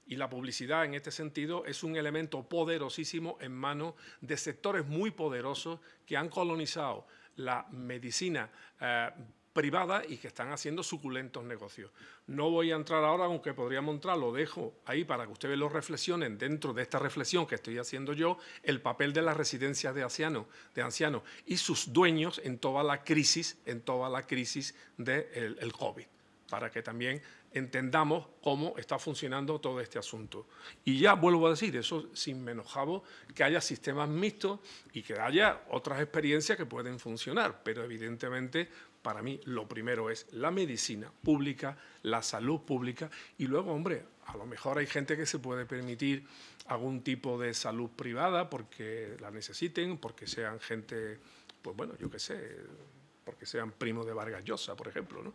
Y la publicidad en este sentido es un elemento poderosísimo en manos de sectores muy poderosos que han colonizado la medicina eh, privada y que están haciendo suculentos negocios. No voy a entrar ahora, aunque podríamos entrar, lo dejo ahí para que ustedes lo reflexionen dentro de esta reflexión que estoy haciendo yo, el papel de las residencias de ancianos, y sus dueños en toda la crisis, en toda la crisis del de COVID, para que también entendamos cómo está funcionando todo este asunto. Y ya vuelvo a decir, eso sin menoscabo, que haya sistemas mixtos y que haya otras experiencias que pueden funcionar, pero evidentemente para mí lo primero es la medicina pública, la salud pública y luego, hombre, a lo mejor hay gente que se puede permitir algún tipo de salud privada porque la necesiten, porque sean gente, pues bueno, yo qué sé, porque sean primos de Vargas Llosa, por ejemplo, ¿no?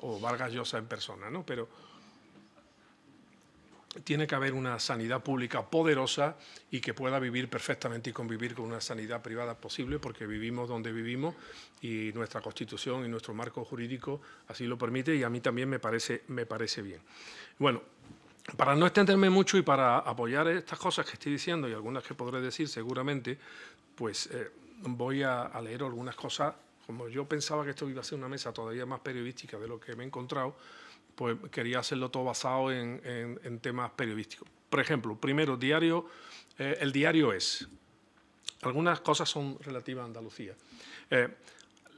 o Vargas Llosa en persona, ¿no? pero tiene que haber una sanidad pública poderosa y que pueda vivir perfectamente y convivir con una sanidad privada posible porque vivimos donde vivimos y nuestra Constitución y nuestro marco jurídico así lo permite y a mí también me parece, me parece bien. Bueno, para no extenderme mucho y para apoyar estas cosas que estoy diciendo y algunas que podré decir seguramente, pues eh, voy a leer algunas cosas como yo pensaba que esto iba a ser una mesa todavía más periodística de lo que me he encontrado, pues quería hacerlo todo basado en, temas periodísticos. Por ejemplo, primero, diario, eh, el diario es. Algunas cosas son relativas a Andalucía. Eh,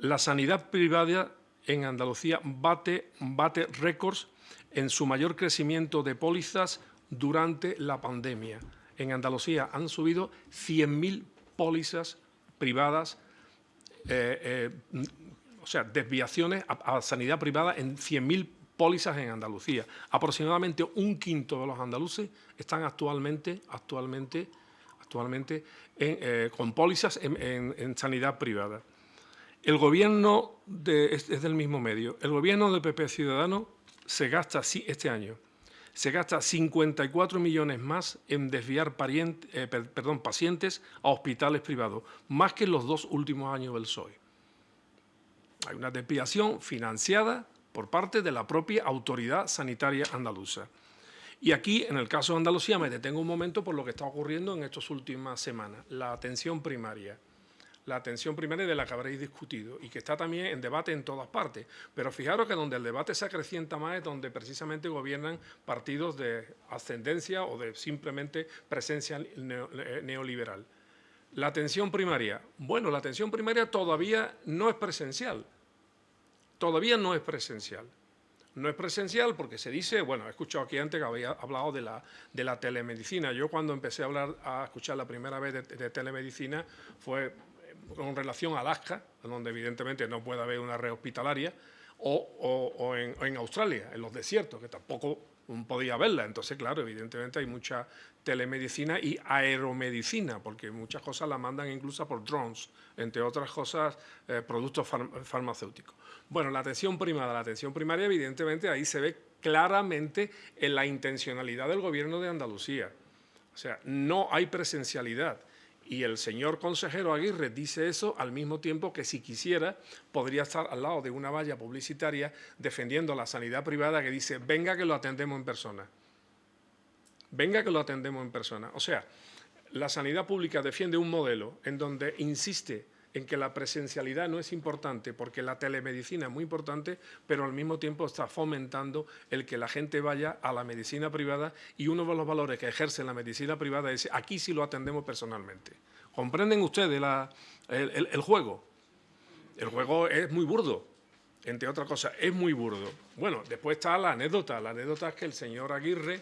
la sanidad privada en Andalucía bate, bate récords en su mayor crecimiento de pólizas durante la pandemia. En Andalucía han subido 100.000 pólizas privadas eh, eh, o sea, desviaciones a, sanidad privada en 100.000 pólizas en Andalucía. Aproximadamente un quinto de los andaluces están actualmente, actualmente, actualmente eh, con pólizas en, sanidad privada. El gobierno, de, es, del mismo medio, el gobierno de PP Ciudadano se gasta sí, este año se gasta 54 millones más en desviar eh, perdón, pacientes a hospitales privados, más que en los dos últimos años del PSOE. Hay una desviación financiada por parte de la propia autoridad sanitaria andaluza. Y aquí, en el caso de Andalucía, me detengo un momento por lo que está ocurriendo en estas últimas semanas. La atención primaria. La atención primaria de la que habréis discutido y que está también en debate en todas partes. Pero fijaros que donde el debate se acrecienta más es donde precisamente gobiernan partidos de ascendencia o de simplemente presencia eh, neoliberal. La atención primaria. Bueno, la atención primaria todavía no es presencial. Todavía no es presencial. No es presencial porque se dice, bueno, he escuchado aquí antes que había hablado de la, de la telemedicina. Yo cuando empecé a hablar, a escuchar la primera vez de telemedicina fue con relación a Alaska, donde evidentemente no puede haber una red hospitalaria, o, en, Australia, en los desiertos, que tampoco podía verla. Entonces, claro, evidentemente hay mucha telemedicina y aeromedicina, porque muchas cosas la mandan incluso por drones, entre otras cosas, eh, productos farmacéuticos. Bueno, la atención primaria, la atención primaria, evidentemente, ahí se ve claramente en la intencionalidad del gobierno de Andalucía. O sea, no hay presencialidad. Y el señor consejero Aguirre dice eso al mismo tiempo que si quisiera podría estar al lado de una valla publicitaria defendiendo la sanidad privada que dice venga que lo atendemos en persona. Venga que lo atendemos en persona. O sea, la sanidad pública defiende un modelo en donde insiste en que la presencialidad no es importante porque la telemedicina es muy importante, pero al mismo tiempo está fomentando el que la gente vaya a la medicina privada y uno de los valores que ejerce la medicina privada es aquí sí lo atendemos personalmente. ¿Comprenden ustedes el, el juego? El juego es muy burdo, entre otras cosas, es muy burdo. Bueno, después está la anécdota. La anécdota es que el señor Aguirre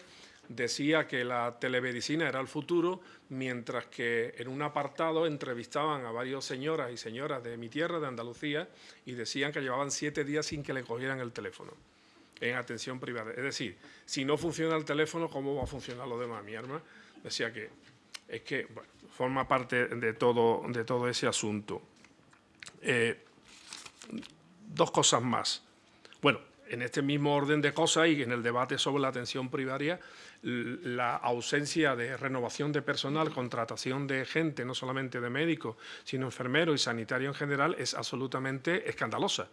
decía que la telemedicina era el futuro, mientras que en un apartado entrevistaban a varios señoras y señoras de mi tierra, de Andalucía, y decían que llevaban siete días sin que le cogieran el teléfono en atención privada. Es decir, si no funciona el teléfono, ¿cómo va a funcionar lo demás? Mi arma decía que es que forma parte de todo, de todo ese asunto. Eh, dos cosas más. Bueno, en este mismo orden de cosas y en el debate sobre la atención primaria, la ausencia de renovación de personal, contratación de gente, no solamente de médicos, sino enfermeros y sanitarios en general, es absolutamente escandalosa.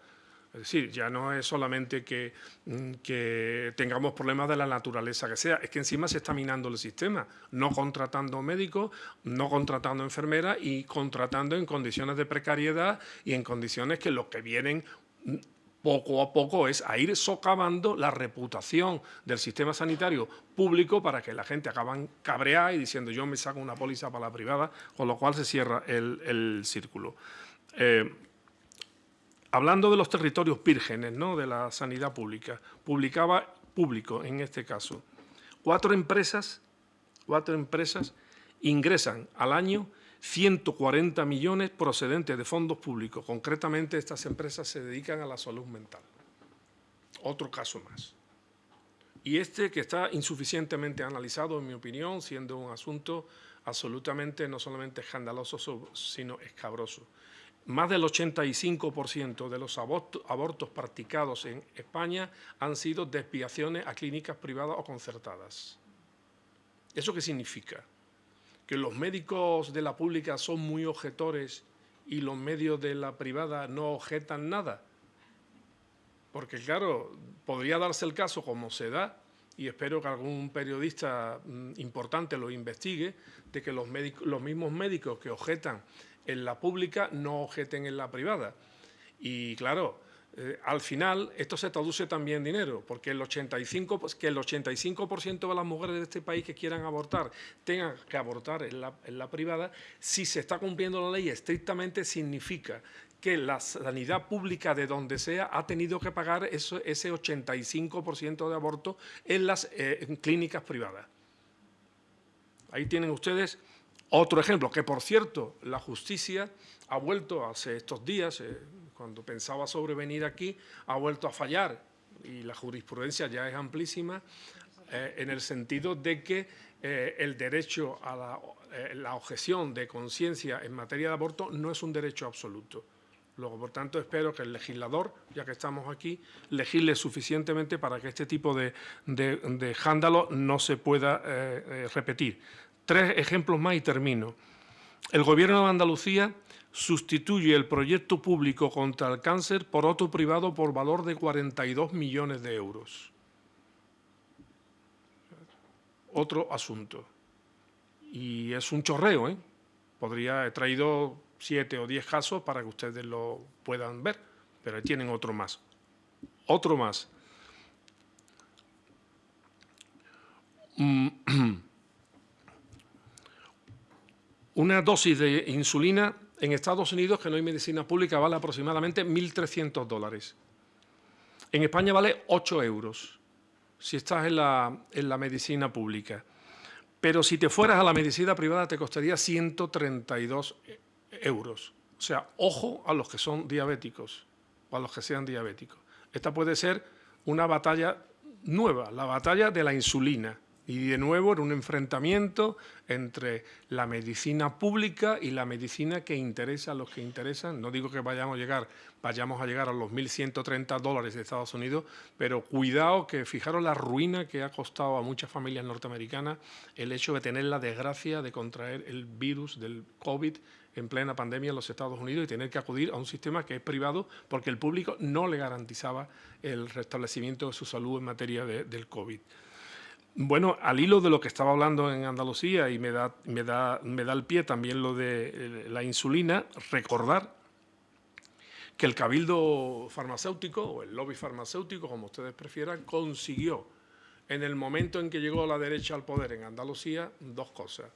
Es decir, ya no es solamente que, mm, que, tengamos problemas de la naturaleza que sea, es que encima se está minando el sistema, no contratando médicos, no contratando enfermeras y contratando en condiciones de precariedad y en condiciones que los que vienen poco a poco es a ir socavando la reputación del sistema sanitario público para que la gente acaban cabreada y diciendo yo me saco una póliza para la privada, con lo cual se cierra el, círculo. Eh, hablando de los territorios vírgenes ¿no? de la sanidad pública, publicaba público en este caso, cuatro empresas, cuatro empresas ingresan al año 140 millones procedentes de fondos públicos. Concretamente, estas empresas se dedican a la salud mental. Otro caso más. Y este que está insuficientemente analizado, en mi opinión, siendo un asunto absolutamente no solamente escandaloso, sino escabroso. Más del 85% de los abortos practicados en España han sido desviaciones a clínicas privadas o concertadas. ¿Eso qué significa? Que los médicos de la pública son muy objetores y los medios de la privada no objetan nada. Porque claro, podría darse el caso como se da, y espero que algún periodista mm, importante lo investigue, de que los, los mismos médicos que objetan en la pública no objeten en la privada. Y claro, eh, al final esto se traduce también en dinero, porque el 85%, pues, que el 85 de las mujeres de este país que quieran abortar tengan que abortar en la, privada, si se está cumpliendo la ley estrictamente significa que la sanidad pública de donde sea ha tenido que pagar ese 85% de aborto en las eh, clínicas privadas. Ahí tienen ustedes otro ejemplo, que por cierto, la justicia ha vuelto hace estos días, eh, cuando pensaba sobrevenir aquí, ha vuelto a fallar y la jurisprudencia ya es amplísima eh, en el sentido de que eh, el derecho a la, eh, la objeción de conciencia en materia de aborto no es un derecho absoluto. Luego, por tanto, espero que el legislador, ya que estamos aquí, legisle suficientemente para que este tipo de, de, escándalo no se pueda repetir. Tres ejemplos más y termino. El Gobierno de Andalucía sustituye el proyecto público contra el cáncer por otro privado por valor de 42 millones de euros. Otro asunto. Y es un chorreo, ¿eh? Podría, he traído siete o diez casos para que ustedes lo puedan ver, pero ahí tienen otro más. Otro más. Mm, una dosis de insulina en Estados Unidos, que no hay medicina pública, vale aproximadamente 1.300 dólares. En España vale 8 euros, si estás en la, en la medicina pública. Pero si te fueras a la medicina privada te costaría 132 euros. O sea, ojo a los que son diabéticos o a los que sean diabéticos. Esta puede ser una batalla nueva, la batalla de la insulina. Y de nuevo era un enfrentamiento entre la medicina pública y la medicina que interesa a los que interesan. No digo que vayamos a llegar, vayamos a llegar a los 1.130 dólares de Estados Unidos, pero cuidado que fijaros la ruina que ha costado a muchas familias norteamericanas el hecho de tener la desgracia de contraer el virus del COVID en plena pandemia en los Estados Unidos y tener que acudir a un sistema que es privado porque el público no le garantizaba el restablecimiento de su salud en materia de, del COVID. Bueno, al hilo de lo que estaba hablando en Andalucía y me da, me da, me da el pie también lo de eh, la insulina, recordar que el cabildo farmacéutico o el lobby farmacéutico, como ustedes prefieran, consiguió en el momento en que llegó la derecha al poder en Andalucía dos cosas.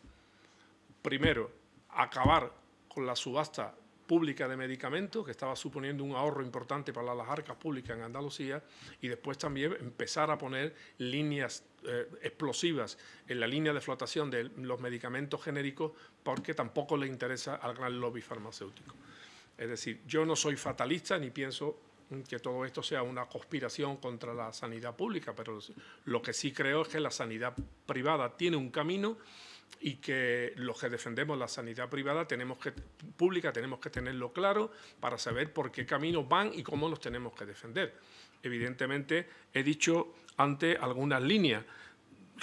Primero, acabar con la subasta pública de medicamentos, que estaba suponiendo un ahorro importante para las arcas públicas en Andalucía, y después también empezar a poner líneas eh, explosivas en la línea de flotación de los medicamentos genéricos, porque tampoco le interesa al gran lobby farmacéutico. Es decir, yo no soy fatalista ni pienso que todo esto sea una conspiración contra la sanidad pública, pero lo que sí creo es que la sanidad privada tiene un camino y que los que defendemos la sanidad privada tenemos que, pública tenemos que tenerlo claro para saber por qué caminos van y cómo los tenemos que defender. Evidentemente, he dicho antes algunas líneas,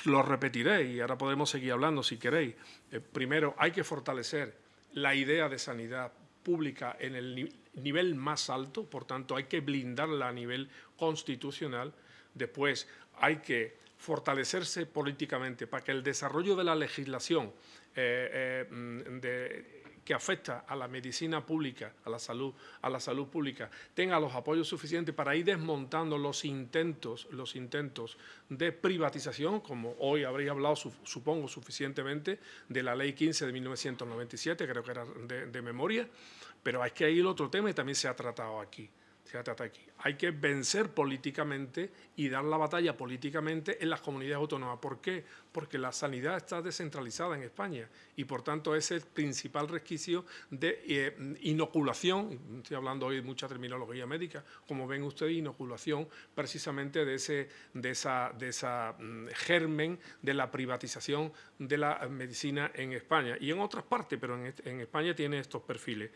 lo repetiré y ahora podemos seguir hablando si queréis. Eh, primero, hay que fortalecer la idea de sanidad pública en el nivel más alto, por tanto hay que blindarla a nivel constitucional. Después hay que fortalecerse políticamente para que el desarrollo de la legislación eh, eh, que afecta a la medicina pública, a la salud, a la salud pública, tenga los apoyos suficientes para ir desmontando los intentos, los intentos de privatización, como hoy habréis hablado, supongo, suficientemente, de la Ley 15 de 1997, creo que era de, de memoria, pero hay que ir otro tema y también se ha tratado aquí Hay que vencer políticamente y dar la batalla políticamente en las comunidades autónomas. ¿Por qué? Porque la sanidad está descentralizada en España y por tanto es el principal resquicio de eh, inoculación, estoy hablando hoy de mucha terminología médica, como ven ustedes, inoculación precisamente de ese de esa, de esa mm, germen de la privatización de la medicina en España y en otras partes, pero en España tiene estos perfiles.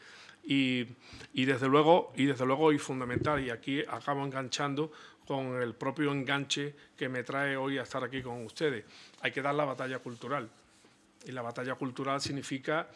Y, y, desde luego, y desde luego y fundamental, y aquí acabo enganchando con el propio enganche que me trae hoy a estar aquí con ustedes. Hay que dar la batalla cultural. Y la batalla cultural significa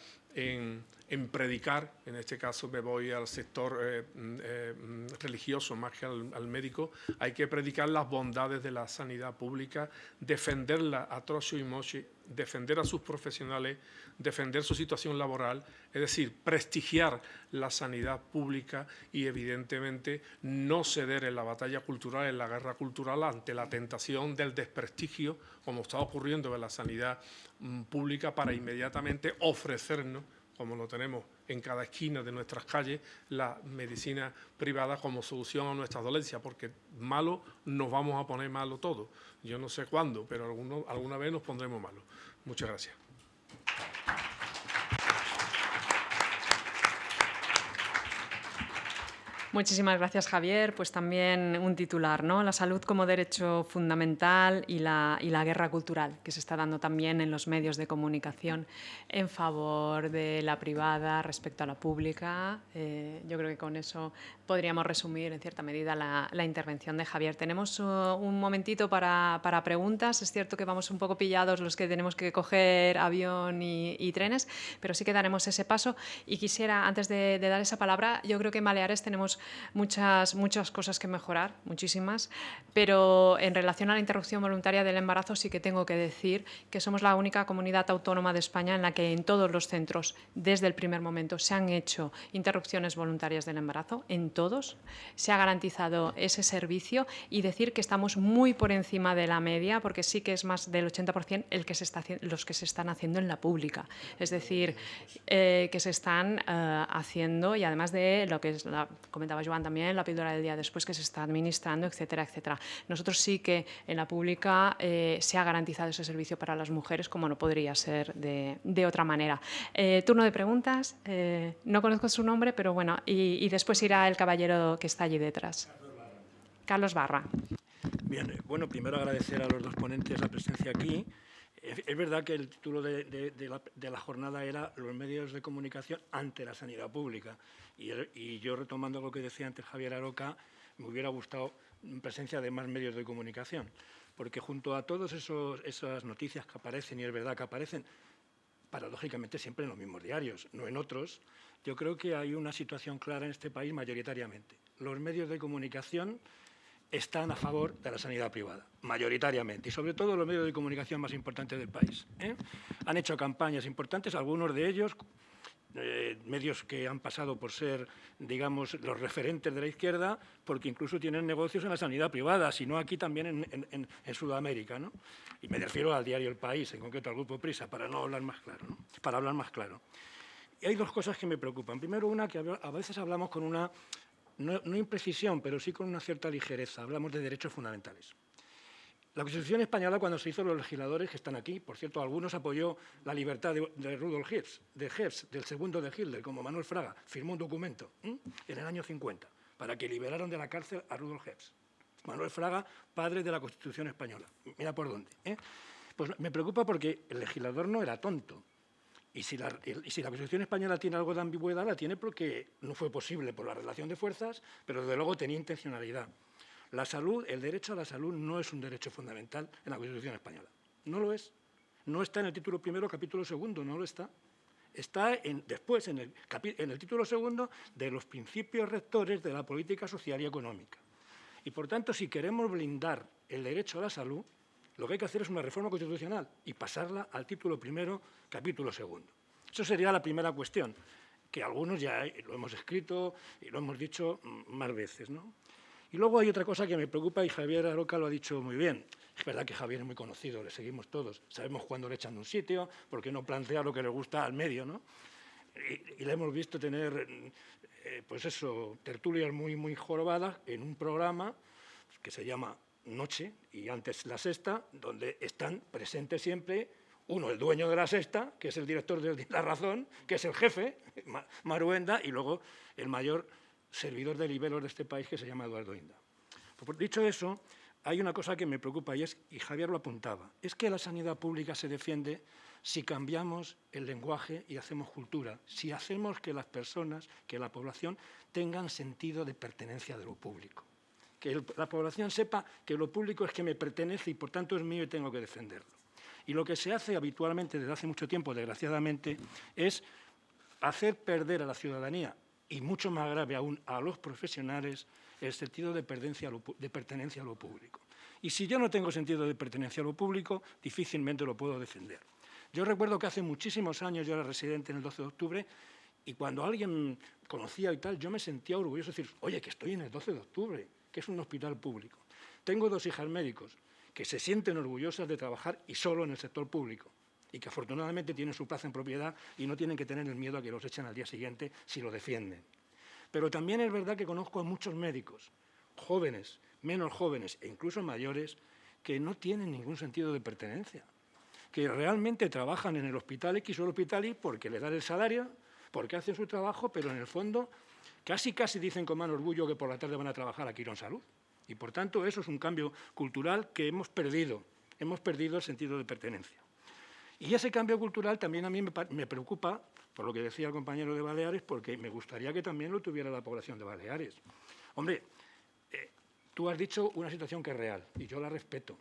en predicar, en este caso me voy al sector eh, eh, religioso más que al, médico, hay que predicar las bondades de la sanidad pública, defenderla a trozo y moche, defender a sus profesionales, defender su situación laboral, es decir, prestigiar la sanidad pública y evidentemente no ceder en la batalla cultural, en la guerra cultural ante la tentación del desprestigio, como está ocurriendo en la sanidad mm, pública, para inmediatamente ofrecernos como lo tenemos en cada esquina de nuestras calles, la medicina privada como solución a nuestras dolencias, porque malo nos vamos a poner malo todo. Yo no sé cuándo, pero alguno, alguna vez nos pondremos malo. Muchas gracias. Muchísimas gracias, Javier. Pues también un titular, ¿no? La salud como derecho fundamental y la, y la guerra cultural que se está dando también en los medios de comunicación en favor de la privada respecto a la pública. Eh, yo creo que con eso podríamos resumir en cierta medida la, la intervención de Javier. Tenemos uh, un momentito para, para, preguntas. Es cierto que vamos un poco pillados los que tenemos que coger avión y, y trenes, pero sí que daremos ese paso. Y quisiera, antes de, de dar esa palabra, yo creo que en Baleares tenemos muchas, muchas cosas que mejorar, muchísimas, pero en relación a la interrupción voluntaria del embarazo sí que tengo que decir que somos la única comunidad autónoma de España en la que en todos los centros, desde el primer momento, se han hecho interrupciones voluntarias del embarazo, en todos, se ha garantizado ese servicio y decir que estamos muy por encima de la media, porque sí que es más del 80% el que se está, los que se están haciendo en la pública. Es decir, eh, que se están eh, haciendo y además de lo que es, la, comentaba Joan también, la píldora del día después que se está administrando, etcétera, etcétera. Nosotros sí que en la pública eh, se ha garantizado ese servicio para las mujeres como no podría ser de, de otra manera. turno de preguntas, no conozco su nombre, pero bueno, y, y después irá el caballero que está allí detrás. Carlos Barra. Bien, bueno, primero agradecer a los dos ponentes la presencia aquí. Es verdad que el título de, la, jornada era Los medios de comunicación ante la sanidad pública. Y, yo, retomando lo que decía antes Javier Aroca, me hubiera gustado presencia de más medios de comunicación. Porque junto a todas esas noticias que aparecen, y es verdad que aparecen, paradójicamente siempre en los mismos diarios, no en otros, yo creo que hay una situación clara en este país mayoritariamente. Los medios de comunicación están a favor de la sanidad privada, mayoritariamente, y sobre todo los medios de comunicación más importantes del país. ¿eh? Han hecho campañas importantes, algunos de ellos, eh, medios que han pasado por ser, digamos, los referentes de la izquierda, porque incluso tienen negocios en la sanidad privada, sino aquí también en, Sudamérica. ¿no? Y me refiero al diario El País, en concreto al Grupo Prisa, para no hablar más claro. Para hablar más claro. Y hay dos cosas que me preocupan. Primero, una que a veces hablamos con una no, imprecisión, pero sí con una cierta ligereza. Hablamos de derechos fundamentales. La Constitución española, cuando se hizo los legisladores que están aquí, por cierto, algunos apoyó la libertad de, Rudolf Hess, de Hess, del segundo de Hitler, como Manuel Fraga, firmó un documento en el año 50 para que liberaran de la cárcel a Rudolf Hess. Manuel Fraga, padre de la Constitución española. Mira por dónde. ¿eh? Pues me preocupa porque el legislador no era tonto. Y si, la, Constitución española tiene algo de ambigüedad, la tiene porque no fue posible por la relación de fuerzas, pero desde luego tenía intencionalidad. La salud, el derecho a la salud no es un derecho fundamental en la Constitución española. No lo es. No está en el título primero, capítulo segundo, no lo está. Está después en el, en el título segundo de los principios rectores de la política social y económica. Y por tanto, si queremos blindar el derecho a la salud, lo que hay que hacer es una reforma constitucional y pasarla al título primero, capítulo segundo. Eso sería la primera cuestión, que algunos ya lo hemos escrito y lo hemos dicho más veces. ¿no? Y luego hay otra cosa que me preocupa y Javier Aroca lo ha dicho muy bien. Es verdad que Javier es muy conocido, le seguimos todos. Sabemos cuándo le echan de un sitio, porque no plantea lo que le gusta al medio. ¿no? Y, le hemos visto tener, eh, pues eso, tertulias muy, muy jorobadas en un programa que se llama noche y antes la sexta, donde están presentes siempre uno, el dueño de la sexta, que es el director de La Razón, que es el jefe, Maruenda, y luego el mayor servidor de niveles de este país, que se llama Eduardo Inda. Pues, dicho eso, hay una cosa que me preocupa, y, es, y Javier lo apuntaba, es que la sanidad pública se defiende si cambiamos el lenguaje y hacemos cultura, si hacemos que las personas, que la población, tengan sentido de pertenencia de lo público que la población sepa que lo público es que me pertenece y por tanto es mío y tengo que defenderlo. Y lo que se hace habitualmente desde hace mucho tiempo, desgraciadamente, es hacer perder a la ciudadanía y mucho más grave aún a los profesionales el sentido de pertenencia, lo, de pertenencia a lo público. Y si yo no tengo sentido de pertenencia a lo público, difícilmente lo puedo defender. Yo recuerdo que hace muchísimos años yo era residente en el 12 de octubre y cuando alguien conocía y tal, yo me sentía orgulloso de decir, oye, que estoy en el 12 de octubre, que es un hospital público. Tengo dos hijas médicos que se sienten orgullosas de trabajar y solo en el sector público y que afortunadamente tienen su plaza en propiedad y no tienen que tener el miedo a que los echen al día siguiente si lo defienden. Pero también es verdad que conozco a muchos médicos, jóvenes, menos jóvenes e incluso mayores, que no tienen ningún sentido de pertenencia, que realmente trabajan en el hospital X o el hospital Y porque le dan el salario, porque hacen su trabajo, pero en el fondo Casi, casi dicen con más orgullo que por la tarde van a trabajar aquí en Salud. Y por tanto, eso es un cambio cultural que hemos perdido. Hemos perdido el sentido de pertenencia. Y ese cambio cultural también a mí me preocupa, por lo que decía el compañero de Baleares, porque me gustaría que también lo tuviera la población de Baleares. Hombre, eh, tú has dicho una situación que es real, y yo la respeto,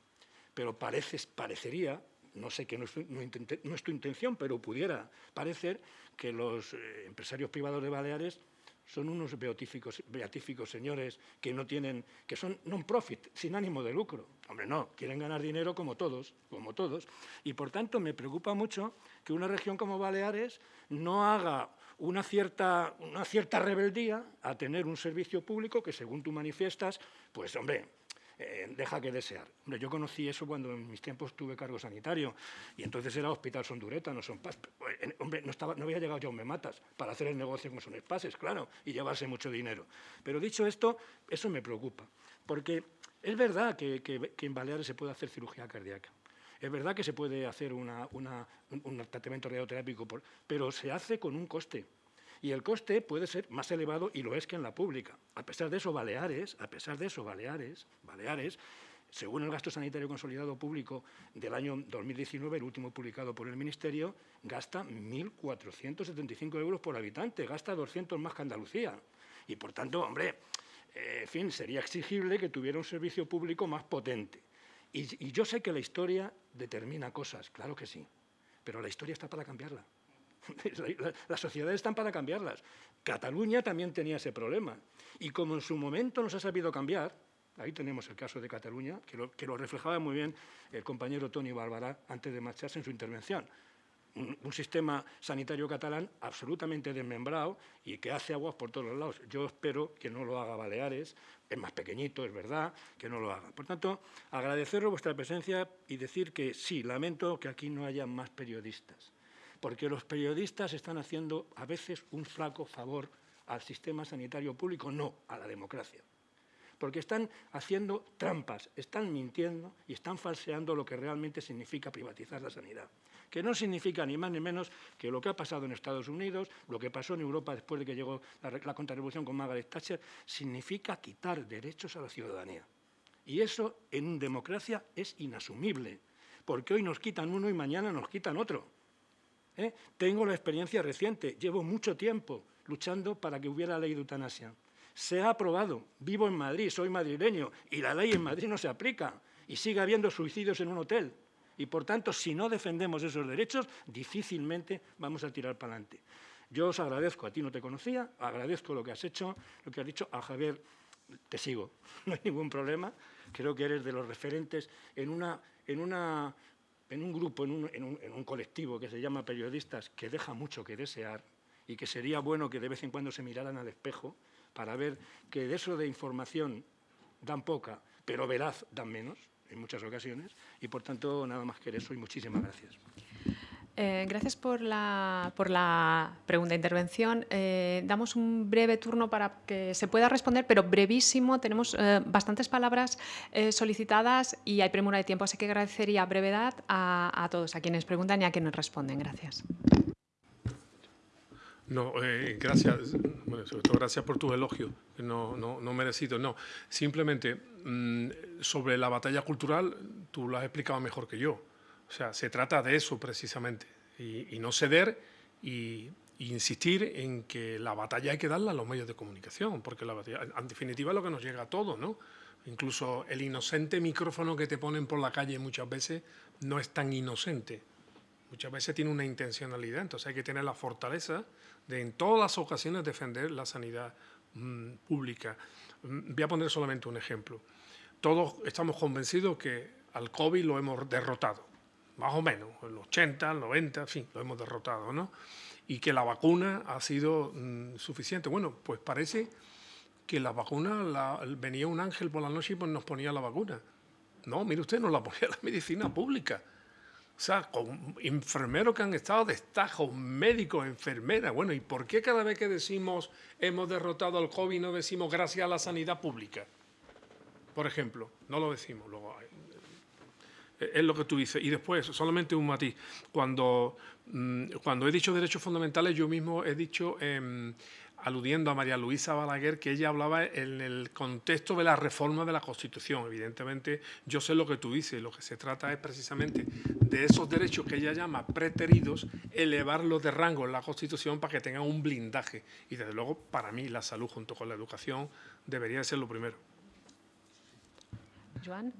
pero pareces, parecería, no sé que no es, no tu intención, pero pudiera parecer que los eh, empresarios privados de Baleares son unos beatíficos, beatíficos señores que no tienen, que son non-profit, sin ánimo de lucro. Hombre, no, quieren ganar dinero como todos, como todos. Y por tanto me preocupa mucho que una región como Baleares no haga una cierta, una cierta rebeldía a tener un servicio público que, según tú manifiestas, pues, hombre, eh, deja que desear. Hombre, yo conocí eso cuando en mis tiempos tuve cargo sanitario y entonces era Hospital Sondureta, no son pas. Eh, hombre, no, estaba, no había llegado Jaume Matas para hacer el negocio con son espases, claro, y llevarse mucho dinero. Pero dicho esto, eso me preocupa, porque es verdad que, que, en Baleares se puede hacer cirugía cardíaca. Es verdad que se puede hacer una, un tratamiento radioterápico, pero se hace con un coste y el coste puede ser más elevado y lo es que en la pública. A pesar de eso, Baleares, a pesar de eso, Baleares, Baleares, según el gasto sanitario consolidado público del año 2019, el último publicado por el Ministerio, gasta 1.475 euros por habitante, gasta 200 más que Andalucía. Y, por tanto, hombre, eh, en fin, sería exigible que tuviera un servicio público más potente. Y, y yo sé que la historia determina cosas, claro que sí, pero la historia está para cambiarla. Las sociedades están para cambiarlas. Cataluña también tenía ese problema. Y como en su momento nos ha sabido cambiar, ahí tenemos el caso de Cataluña, que lo, que lo reflejaba muy bien el compañero Tony Barbará antes de marcharse en su intervención. Un, un, sistema sanitario catalán absolutamente desmembrado y que hace aguas por todos los lados. Yo espero que no lo haga Baleares, es más pequeñito, es verdad, que no lo haga. Por tanto, agradeceros vuestra presencia y decir que sí, lamento que aquí no haya más periodistas porque los periodistas están haciendo a veces un flaco favor al sistema sanitario público, no a la democracia. Porque están haciendo trampas, están mintiendo y están falseando lo que realmente significa privatizar la sanidad. Que no significa ni más ni menos que lo que ha pasado en Estados Unidos, lo que pasó en Europa después de que llegó la, contrarrevolución con Margaret Thatcher, significa quitar derechos a la ciudadanía. Y eso en democracia es inasumible, porque hoy nos quitan uno y mañana nos quitan otro. ¿Eh? Tengo la experiencia reciente, llevo mucho tiempo luchando para que hubiera ley de eutanasia. Se ha aprobado, vivo en Madrid, soy madrileño, y la ley en Madrid no se aplica, y sigue habiendo suicidios en un hotel. Y, por tanto, si no defendemos esos derechos, difícilmente vamos a tirar para adelante. Yo os agradezco, a ti no te conocía, agradezco lo que has hecho, lo que has dicho, a Javier te sigo, no hay ningún problema, creo que eres de los referentes en una, en una en un grupo, en un, en, un, colectivo que se llama periodistas, que deja mucho que desear y que sería bueno que de vez en cuando se miraran al espejo para ver que de eso de información dan poca, pero veraz dan menos en muchas ocasiones y por tanto nada más que eso y muchísimas gracias. Eh, gracias por la, por la, pregunta intervención. Eh, damos un breve turno para que se pueda responder, pero brevísimo. Tenemos eh, bastantes palabras solicitadas y hay premura de tiempo, así que agradecería brevedad a, a, todos, a quienes preguntan y a quienes responden. Gracias. No, gracias, bueno, sobre todo gracias por tus elogios, no, no, no merecidos. No, simplemente mmm, sobre la batalla cultural, tú lo has explicado mejor que yo. O sea, se trata de eso precisamente, y, no ceder y, insistir en que la batalla hay que darla a los medios de comunicación, porque la batalla, en definitiva es lo que nos llega a todos, ¿no? Incluso el inocente micrófono que te ponen por la calle muchas veces no es tan inocente. Muchas veces tiene una intencionalidad, entonces hay que tener la fortaleza de en todas las ocasiones defender la sanidad mmm, pública. Mm, voy a poner solamente un ejemplo. Todos estamos convencidos que al COVID lo hemos derrotado más o menos, en los 80, el 90, en fin, lo hemos derrotado, ¿no? Y que la vacuna ha sido mmm, suficiente. Bueno, pues parece que la vacuna, venía un ángel por la noche y pues nos ponía la vacuna. No, mire usted, nos la ponía la medicina pública. O sea, con enfermeros que han estado destajos, médicos, enfermeras. Bueno, ¿y por qué cada vez que decimos hemos derrotado al COVID no decimos gracias a la sanidad pública? Por ejemplo, no lo decimos. Luego, es lo que tú dices. Y después, solamente un matiz, cuando, mmm, cuando he dicho derechos fundamentales, yo mismo he dicho, eh, aludiendo a María Luisa Balaguer, que ella hablaba en el contexto de la reforma de la Constitución. Evidentemente, yo sé lo que tú dices, lo que se trata es precisamente de esos derechos que ella llama preteridos, elevarlos de rango en la Constitución para que tengan un blindaje. Y desde luego, para mí, la salud junto con la educación debería ser lo primero. Joan.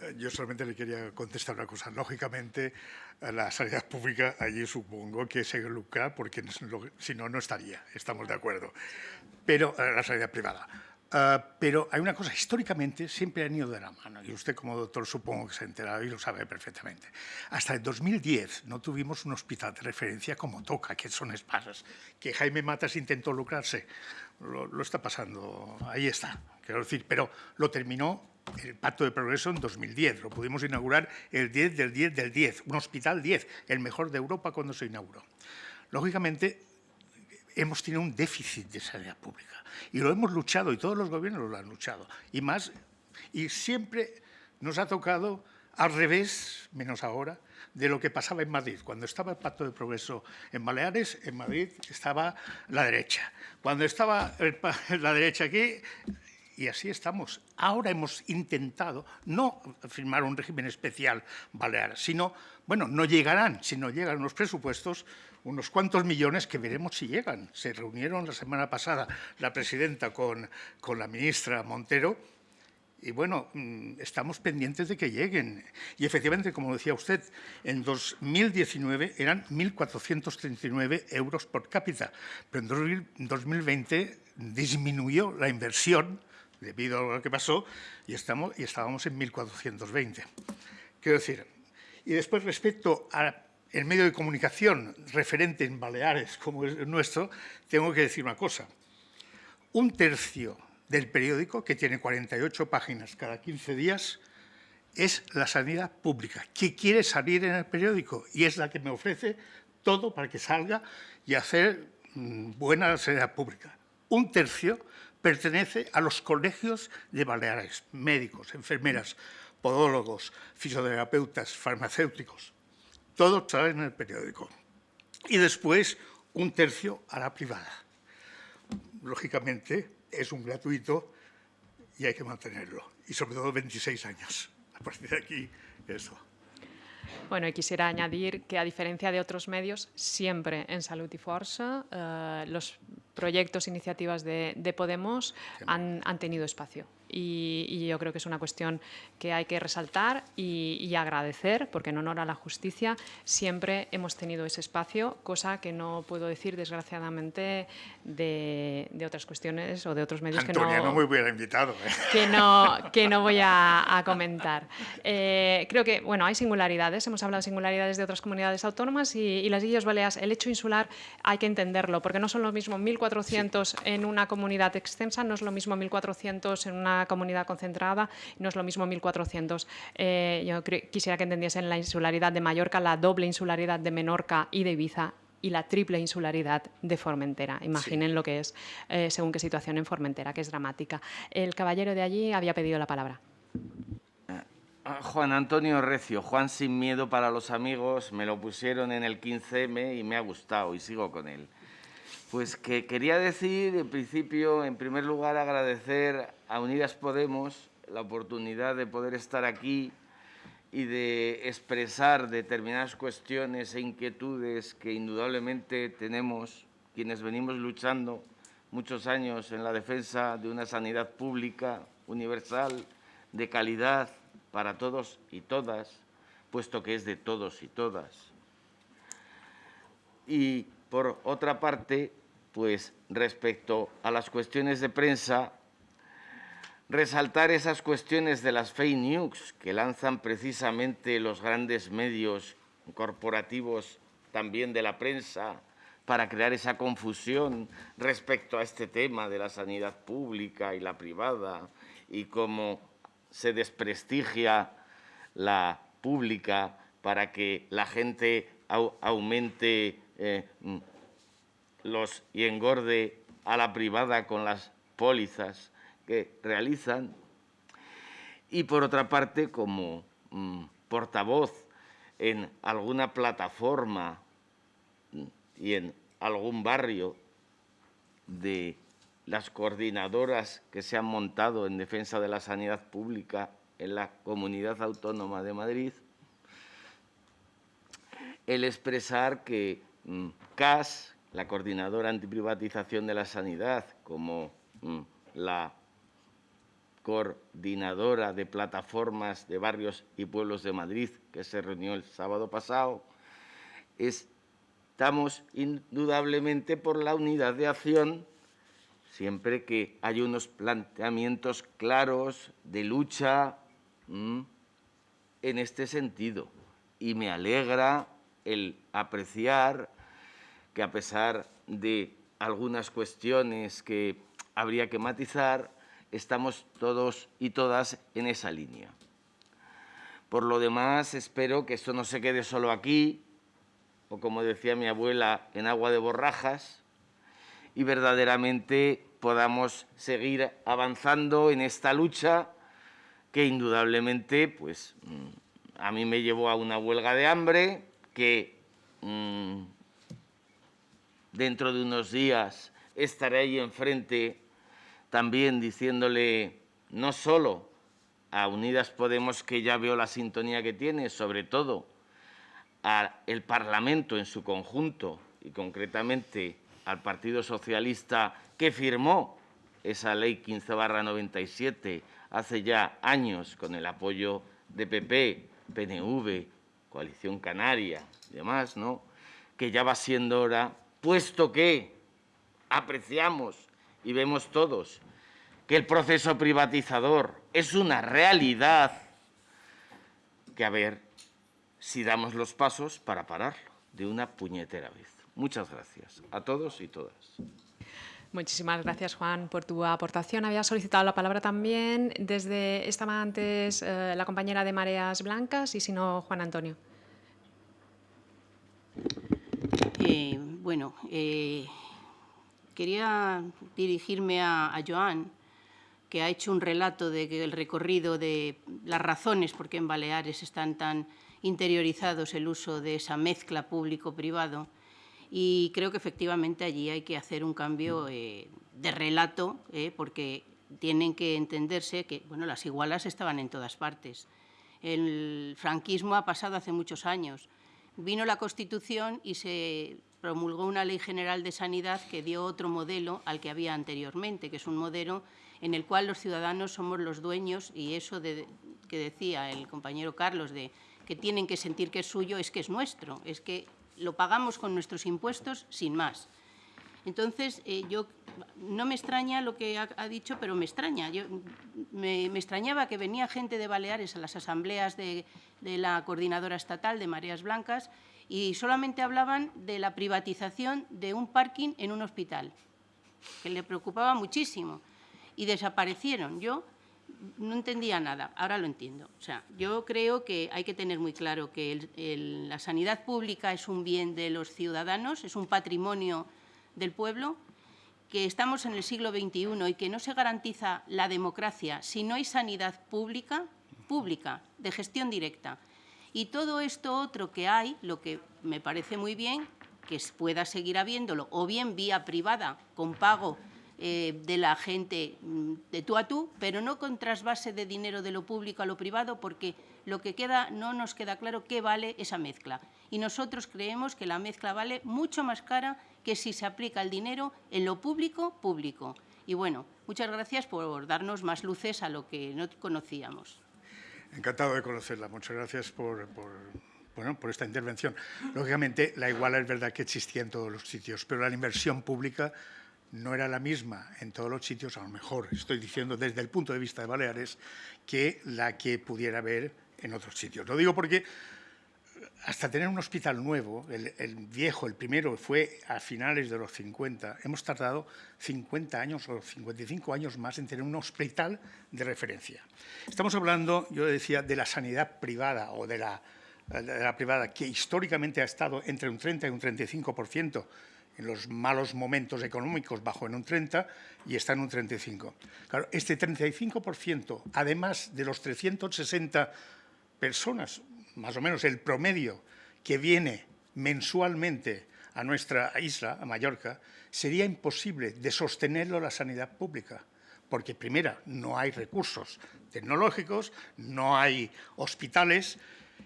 Eh, yo solamente le quería contestar una cosa. Lógicamente, la sanidad pública allí supongo que se lucra porque si no, no estaría. Estamos de acuerdo. Pero la sanidad privada. Pero hay una cosa, históricamente siempre han ido de la mano, y usted como doctor supongo que se ha enterado y lo sabe perfectamente. Hasta el 2010 no tuvimos un hospital de referencia como toca, que son espasas, que Jaime Matas intentó lucrarse, lo, lo, está pasando, ahí está, quiero decir, pero lo terminó el Pacto de Progreso en 2010, lo pudimos inaugurar el 10 del 10 del 10, un hospital 10, el mejor de Europa cuando se inauguró. Lógicamente, hemos tenido un déficit de sanidad pública y lo hemos luchado y todos los gobiernos lo han luchado y más y siempre nos ha tocado al revés, menos ahora, de lo que pasaba en Madrid. Cuando estaba el Pacto de Progreso en Baleares, en Madrid estaba la derecha. Cuando estaba la derecha aquí, y así estamos. Ahora hemos intentado no firmar un régimen especial balear, sino, bueno, no llegarán, si no llegan los presupuestos, unos cuantos millones que veremos si llegan. Se reunieron la semana pasada la presidenta con, con la ministra Montero y bueno, mm, estamos pendientes de que lleguen. Y efectivamente, como decía usted, en 2019 eran 1.439 euros por cápita, pero en 2020 disminuyó la inversión debido a lo que pasó y, estamos, y estábamos en 1.420. Quiero decir, y después respecto a el medio de comunicación referente en Baleares como es el nuestro, tengo que decir una cosa. Un tercio del periódico, que tiene 48 páginas cada 15 días, es la sanidad pública, que quiere salir en el periódico y es la que me ofrece todo para que salga y hacer mm, buena sanidad pública. Un tercio pertenece a los colegios de Baleares, médicos, enfermeras, podólogos, fisioterapeutas, farmacéuticos, todos salen en el periódico. Y después un tercio a la privada. Lógicamente es un gratuito y hay que mantenerlo. Y sobre todo 26 años. A partir de aquí, eso. Bueno, y quisiera añadir que a diferencia de otros medios, siempre en Salud y Fuerza eh, los proyectos, iniciativas de, Podemos han, han, tenido espacio y, yo creo que es una cuestión que hay que resaltar y, agradecer, porque en honor a la justicia siempre hemos tenido ese espacio, cosa que no puedo decir desgraciadamente de, otras cuestiones o de otros medios que no, no invitado. ¿eh? Que, no, que no voy a, comentar. Eh, creo que bueno, hay singularidades, hemos hablado de singularidades de otras comunidades autónomas y, las Islas Baleares, el hecho insular hay que entenderlo, porque no son lo mismo 1.400 en una comunidad extensa, no es lo mismo 1.400 en una comunidad concentrada, no es lo mismo 1.400. Eh, yo quisiera que entendiesen la insularidad de Mallorca, la doble insularidad de Menorca y de Ibiza y la triple insularidad de Formentera. Imaginen lo que es eh, según qué situación en Formentera, que es dramática. El caballero de allí había pedido la palabra. Ah, Juan Antonio Recio, Juan sin miedo para los amigos, me lo pusieron en el 15M y me ha gustado y sigo con él. Pues que quería decir, en principio, en primer lugar, agradecer a Unidas Podemos la oportunidad de poder estar aquí y de expresar determinadas cuestiones e inquietudes que indudablemente tenemos quienes venimos luchando muchos años en la defensa de una sanidad pública, universal, de calidad para todos y todas, puesto que es de todos y todas. Y por otra parte, pues respecto a las cuestiones de prensa, resaltar esas cuestiones de las fake news que lanzan precisamente los grandes medios corporativos también de la prensa para crear esa confusión respecto a este tema de la sanidad pública y la privada y cómo se desprestigia la pública para que la gente aumente eh, los y engorde a la privada con las pólizas que realizan. Y por otra parte, como mm, portavoz en alguna plataforma mm, y en algún barrio de las coordinadoras que se han montado en defensa de la sanidad pública en la Comunidad Autónoma de Madrid, el expresar que mm, CAS, la Coordinadora Antiprivatización de la Sanidad, como la coordinadora de plataformas de barrios y pueblos de Madrid, que se reunió el sábado pasado, estamos indudablemente por la unidad de acción siempre que hay unos planteamientos claros de lucha en este sentido. Y me alegra el apreciar que a pesar de algunas cuestiones que habría que matizar, estamos todos y todas en esa línea. Por lo demás, espero que esto no se quede solo aquí, o como decía mi abuela, en agua de borrajas, y verdaderamente podamos seguir avanzando en esta lucha que indudablemente pues, mm, a mí me llevó a una huelga de hambre que mm, dentro de unos días estaré ahí enfrente también diciéndole no solo a Unidas Podemos, que ya veo la sintonía que tiene, sobre todo al Parlamento en su conjunto y concretamente al Partido Socialista que firmó esa ley 15 barra 97 hace ya años con el apoyo de PP, PNV, Coalición Canaria y demás, ¿no? que ya va siendo hora, puesto que apreciamos y vemos todos que el proceso privatizador es una realidad, que a ver si damos los pasos para pararlo de una puñetera vez. Muchas gracias a todos y todas. Muchísimas gracias, Juan, por tu aportación. Había solicitado la palabra también desde, estaba antes eh, la compañera de Mareas Blancas y si no, Juan Antonio. Bueno, eh, quería dirigirme a, Joan, que ha hecho un relato de que el recorrido de las razones por qué en Baleares están tan interiorizados el uso de esa mezcla público-privado y creo que efectivamente allí hay que hacer un cambio eh, de relato, eh, porque tienen que entenderse que bueno, las igualas estaban en todas partes. El franquismo ha pasado hace muchos años. Vino la Constitución y se promulgó una ley general de sanidad que dio otro modelo al que había anteriormente, que es un modelo en el cual los ciudadanos somos los dueños y eso de, que decía el compañero Carlos de que tienen que sentir que es suyo, es que es nuestro, es que lo pagamos con nuestros impuestos sin más. Entonces, eh, yo no me extraña lo que ha, dicho, pero me extraña. Me, extrañaba que venía gente de Baleares a las asambleas de, la coordinadora estatal de Mareas Blancas y solamente hablaban de la privatización de un parking en un hospital, que le preocupaba muchísimo. Y desaparecieron. Yo no entendía nada, ahora lo entiendo. O sea, yo creo que hay que tener muy claro que la sanidad pública es un bien de los ciudadanos, es un patrimonio del pueblo, que estamos en el siglo XXI y que no se garantiza la democracia si no hay sanidad pública, pública, de gestión directa. Y todo esto otro que hay, lo que me parece muy bien, que pueda seguir habiéndolo, o bien vía privada, con pago eh, de la gente mm, de tú a tú, pero no con trasvase de dinero de lo público a lo privado, porque lo que queda no nos queda claro qué vale esa mezcla. Y nosotros creemos que la mezcla vale mucho más cara que si se aplica el dinero en lo público, público. Y bueno, muchas gracias por darnos más luces a lo que no conocíamos. Encantado de conocerla. Muchas gracias por, por esta intervención. Lógicamente, la iguala es verdad que existía en todos los sitios, pero la inversión pública no era la misma en todos los sitios, a lo mejor estoy diciendo desde el punto de vista de Baleares, que la que pudiera haber en otros sitios. Lo digo porque hasta tener un hospital nuevo, el, viejo, el primero, fue a finales de los 50, hemos tardado 50 años o 55 años más en tener un hospital de referencia. Estamos hablando, yo decía, de la sanidad privada o de la, de la privada, que históricamente ha estado entre un 30 y un 35 en los malos momentos económicos bajó en un 30 y está en un 35. Claro, este 35%, además de los 360 personas, más o menos el promedio que viene mensualmente a nuestra isla, a Mallorca, sería imposible de sostenerlo la sanidad pública, porque primera, no hay recursos tecnológicos, no hay hospitales,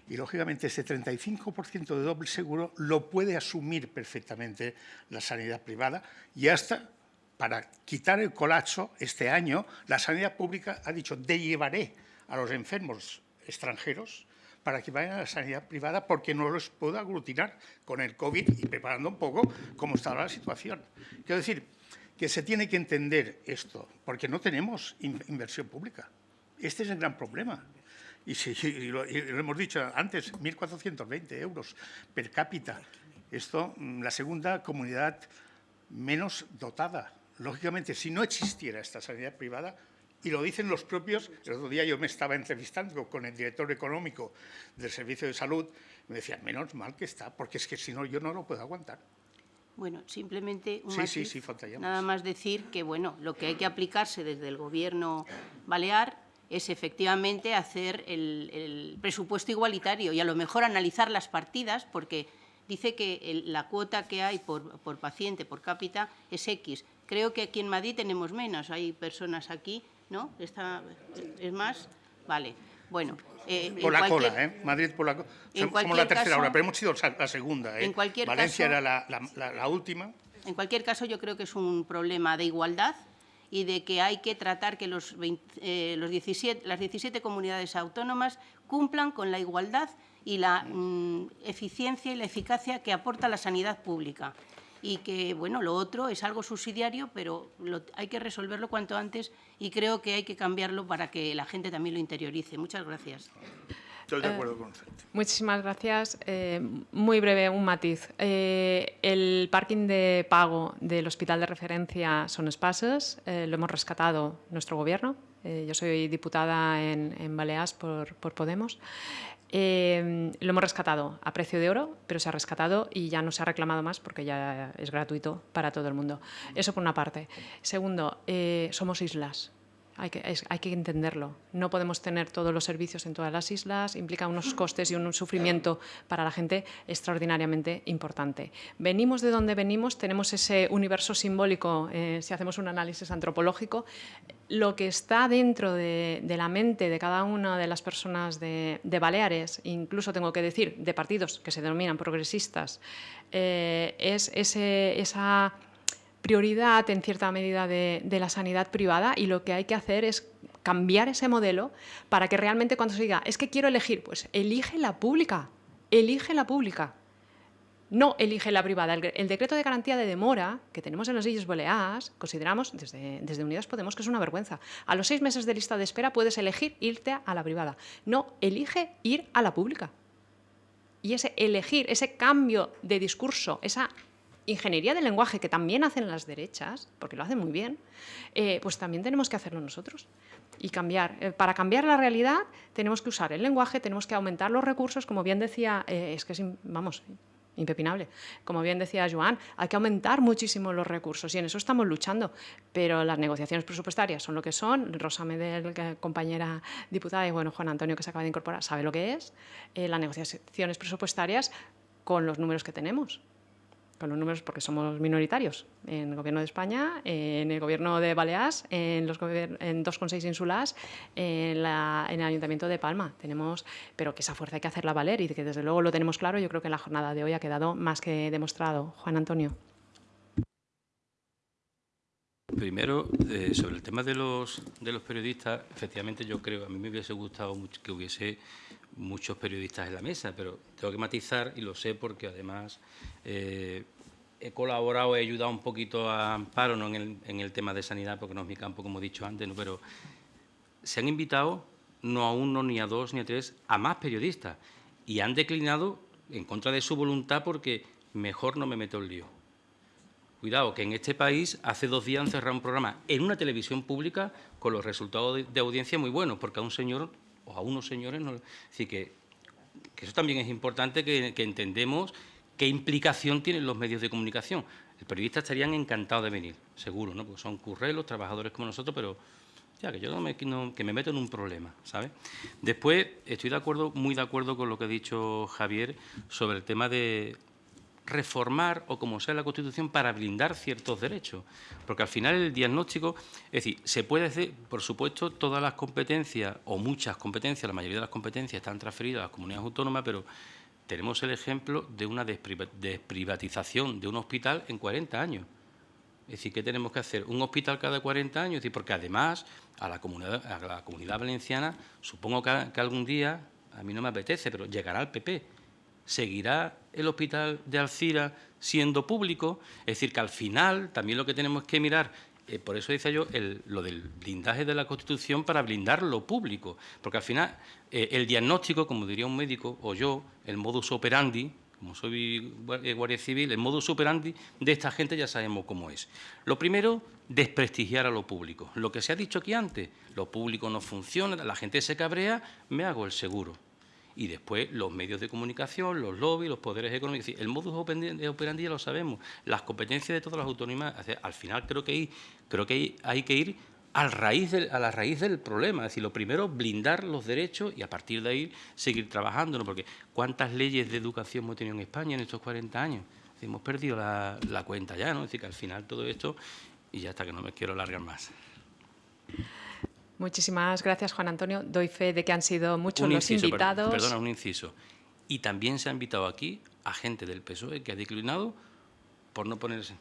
y, lógicamente, ese 35% de doble seguro lo puede asumir perfectamente la sanidad privada y hasta para quitar el colapso este año, la sanidad pública ha dicho, de llevaré a los enfermos extranjeros para que vayan a la sanidad privada porque no los puedo aglutinar con el COVID y preparando un poco cómo está la situación. Quiero decir que se tiene que entender esto, porque no tenemos inversión pública. Este es el gran problema. Y, si, lo, hemos dicho antes, 1.420 euros per cápita. Esto, mm, la segunda comunidad menos dotada. Lógicamente, si no existiera esta sanidad privada, y lo dicen los propios, el otro día yo me estaba entrevistando con el director económico del Servicio de Salud, me decía, menos mal que está, porque es que si no, yo no lo puedo aguantar. Bueno, simplemente un sí, sí, sí, nada más decir que bueno, lo que hay que aplicarse desde el Gobierno balear es efectivamente hacer el, presupuesto igualitario y a lo mejor analizar las partidas, porque dice que la cuota que hay por, por paciente, por cápita, es X. Creo que aquí en Madrid tenemos menos, hay personas aquí ¿no? Esta, ¿Es más? Vale. Bueno, eh, por la cola, ¿eh? Madrid por la cola. Somos la tercera hora, pero hemos sido la segunda. ¿eh? En cualquier Valencia era la, la, última. En cualquier caso, yo creo que es un problema de igualdad y de que hay que tratar que los, eh, los 17, las 17 comunidades autónomas cumplan con la igualdad y la mm, eficiencia y la eficacia que aporta la sanidad pública y que, bueno, lo otro es algo subsidiario, pero hay que resolverlo cuanto antes y creo que hay que cambiarlo para que la gente también lo interiorice. Muchas gracias. Estoy de acuerdo con usted. Muchísimas gracias. Eh, muy breve, un matiz. Eh, el parking de pago del hospital de referencia Son Espases eh, lo hemos rescatado nuestro gobierno. yo soy diputada en, en Baleares por, por Podemos. Em, lo hemos rescatado a precio de oro, pero se ha rescatado y ya no se ha reclamado más porque ya es gratuito para todo el mundo. Eso por una parte. Segundo, eh, somos islas. Hay que, entenderlo. No podemos tener todos los servicios en todas las islas, implica unos costes y un sufrimiento para la gente extraordinariamente importante. Venimos de donde venimos, tenemos ese universo simbólico, eh, si hacemos un análisis antropológico, lo que está dentro de, la mente de cada una de las personas de, Baleares, incluso tengo que decir, de partidos que se denominan progresistas, eh, es ese, esa prioridad en cierta medida de, la sanidad privada y lo que hay que hacer es cambiar ese modelo para que realmente cuando se diga, es que quiero elegir, pues elige la pública, elige la pública. No elige la privada. El, decreto de garantía de demora que tenemos en las Islas Baleares, consideramos desde, desde Unidas Podemos que es una vergüenza. A los seis meses de lista de espera puedes elegir irte a la privada. No, elige ir a la pública. Y ese elegir, ese cambio de discurso, esa ingeniería del lenguaje que también hacen las derechas, porque lo hacen muy bien, eh, pues también tenemos que hacerlo nosotros y cambiar. Eh, para cambiar la realidad tenemos que usar el lenguaje, tenemos que aumentar los recursos, como bien decía, eh, es que es, vamos, impepinable. Como bien decía Joan, hay que aumentar muchísimo los recursos y en eso estamos luchando, pero las negociaciones presupuestarias son lo que son. Rosa Medel, compañera diputada, y bueno, Juan Antonio, que se acaba de incorporar, sabe lo que es. las negociaciones presupuestarias con los números que tenemos con los números porque somos minoritarios en el Gobierno de España, en el Gobierno de Baleares, en, los en 2,6 ínsulas, en, en, el Ayuntamiento de Palma. Tenemos, pero que esa fuerza hay que hacerla valer y que desde luego lo tenemos claro. Yo creo que en la jornada de hoy ha quedado más que demostrado. Juan Antonio. Primero, eh, sobre el tema de los, de los periodistas, efectivamente yo creo, a mí me hubiese gustado mucho que hubiese muchos periodistas en la mesa, pero tengo que matizar, y lo sé porque además eh, he colaborado, he ayudado un poquito a Amparo ¿no? en, el, tema de sanidad, porque no es mi campo, como he dicho antes, pero se han invitado no a uno, ni a dos, ni a tres, a más periodistas, y han declinado en contra de su voluntad porque mejor no me meto el lío. Cuidado, que en este país hace dos días han cerrado un programa en una televisión pública con los resultados de, audiencia muy buenos, porque a un señor o a unos señores, no, decir, que, que, eso también es importante que, entendemos qué implicación tienen los medios de comunicación. El periodista estarían encantados de venir, seguro, ¿no? porque son currelos, trabajadores como nosotros, pero ya que yo no me, que me meto en un problema, ¿sabes? Después, estoy de acuerdo, muy de acuerdo con lo que ha dicho Javier sobre el tema de, reformar o como sea la Constitución para blindar ciertos derechos. Porque al final el diagnóstico, es decir, se puede hacer, por supuesto, todas las competencias o muchas competencias, la mayoría de las competencias están transferidas a las comunidades autónomas, pero tenemos el ejemplo de una desprivatización de un hospital en 40 años. Es decir, ¿qué tenemos que hacer? ¿Un hospital cada 40 años? Es decir, porque además a la comunidad, a la comunidad valenciana, supongo que, que algún día, a mí no me apetece, pero llegará el PP. ¿Seguirá el hospital de Alcira siendo público? Es decir, que al final también lo que tenemos que mirar eh, por eso decía yo lo del blindaje de la Constitución para blindar lo público, porque al final eh, el diagnóstico, como diría un médico, o yo, el modus operandi, como soy eh, guardia civil, el modus operandi de esta gente ya sabemos cómo es. Lo primero, desprestigiar a lo público. Lo que se ha dicho aquí antes, lo público no funciona, la gente se cabrea, me hago el seguro y después los medios de comunicación, los lobbies, los poderes económicos. El modus operandi ya lo sabemos, las competencias de todas las autonomías. Al final creo que hay, creo que hay, que ir a la raíz del problema. Es decir, lo primero, blindar los derechos y a partir de ahí seguir trabajando. Porque ¿cuántas leyes de educación hemos tenido en España en estos 40 años? hemos perdido la, cuenta ya, ¿no? Es decir, que al final todo esto, y ya está, que no me quiero alargar más. Muchísimas gracias, Juan Antonio. Doy fe de que han sido muchos los invitados. Perdona, un inciso. Y también se ha invitado aquí a gente del PSOE que ha declinado por no ponerse...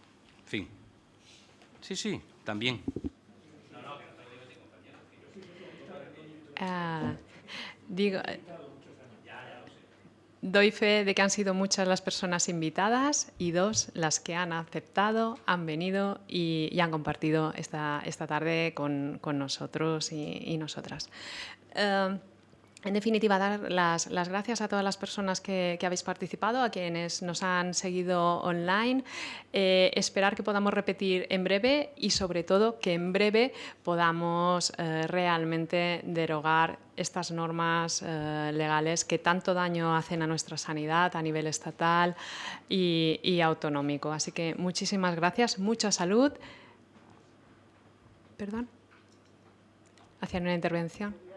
Fin. Sí, sí, también. Ah, digo, Doy fe de que han sido muchas las personas invitadas y dos las que han aceptado, han venido y, han compartido esta, esta tarde con, nosotros y, nosotras. Eh, en definitiva, dar las, gracias a todas las personas que, habéis participado, a quienes nos han seguido online, eh, esperar que podamos repetir en breve y sobre todo que en breve podamos eh, realmente derogar estas normas eh, legales que tanto daño hacen a nuestra sanidad a nivel estatal y, y autonómico. Así que muchísimas gracias, mucha salud. Perdón. ¿Hacían una intervención?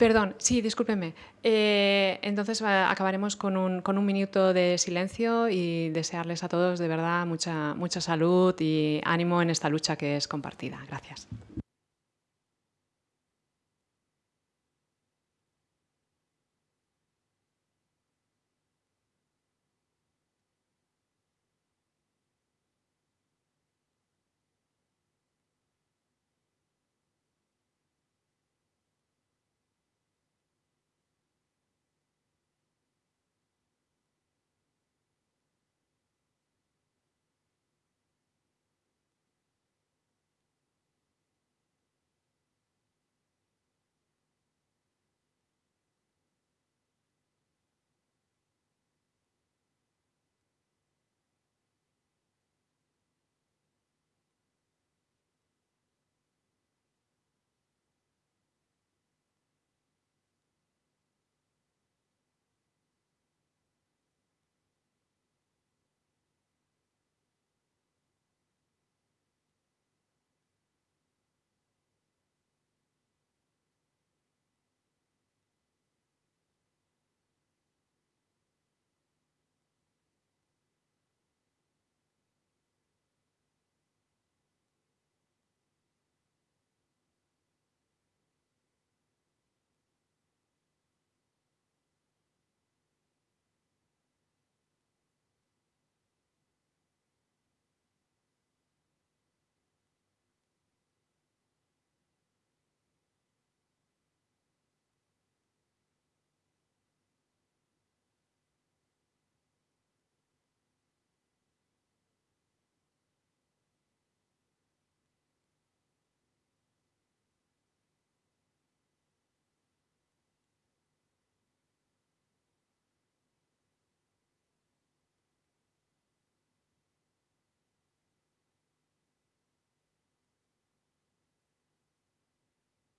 Perdón, sí, discúlpeme. Eh, entonces acabaremos con un, con un, minuto de silencio y desearles a todos de verdad mucha, mucha salud y ánimo en esta lucha que es compartida. Gracias.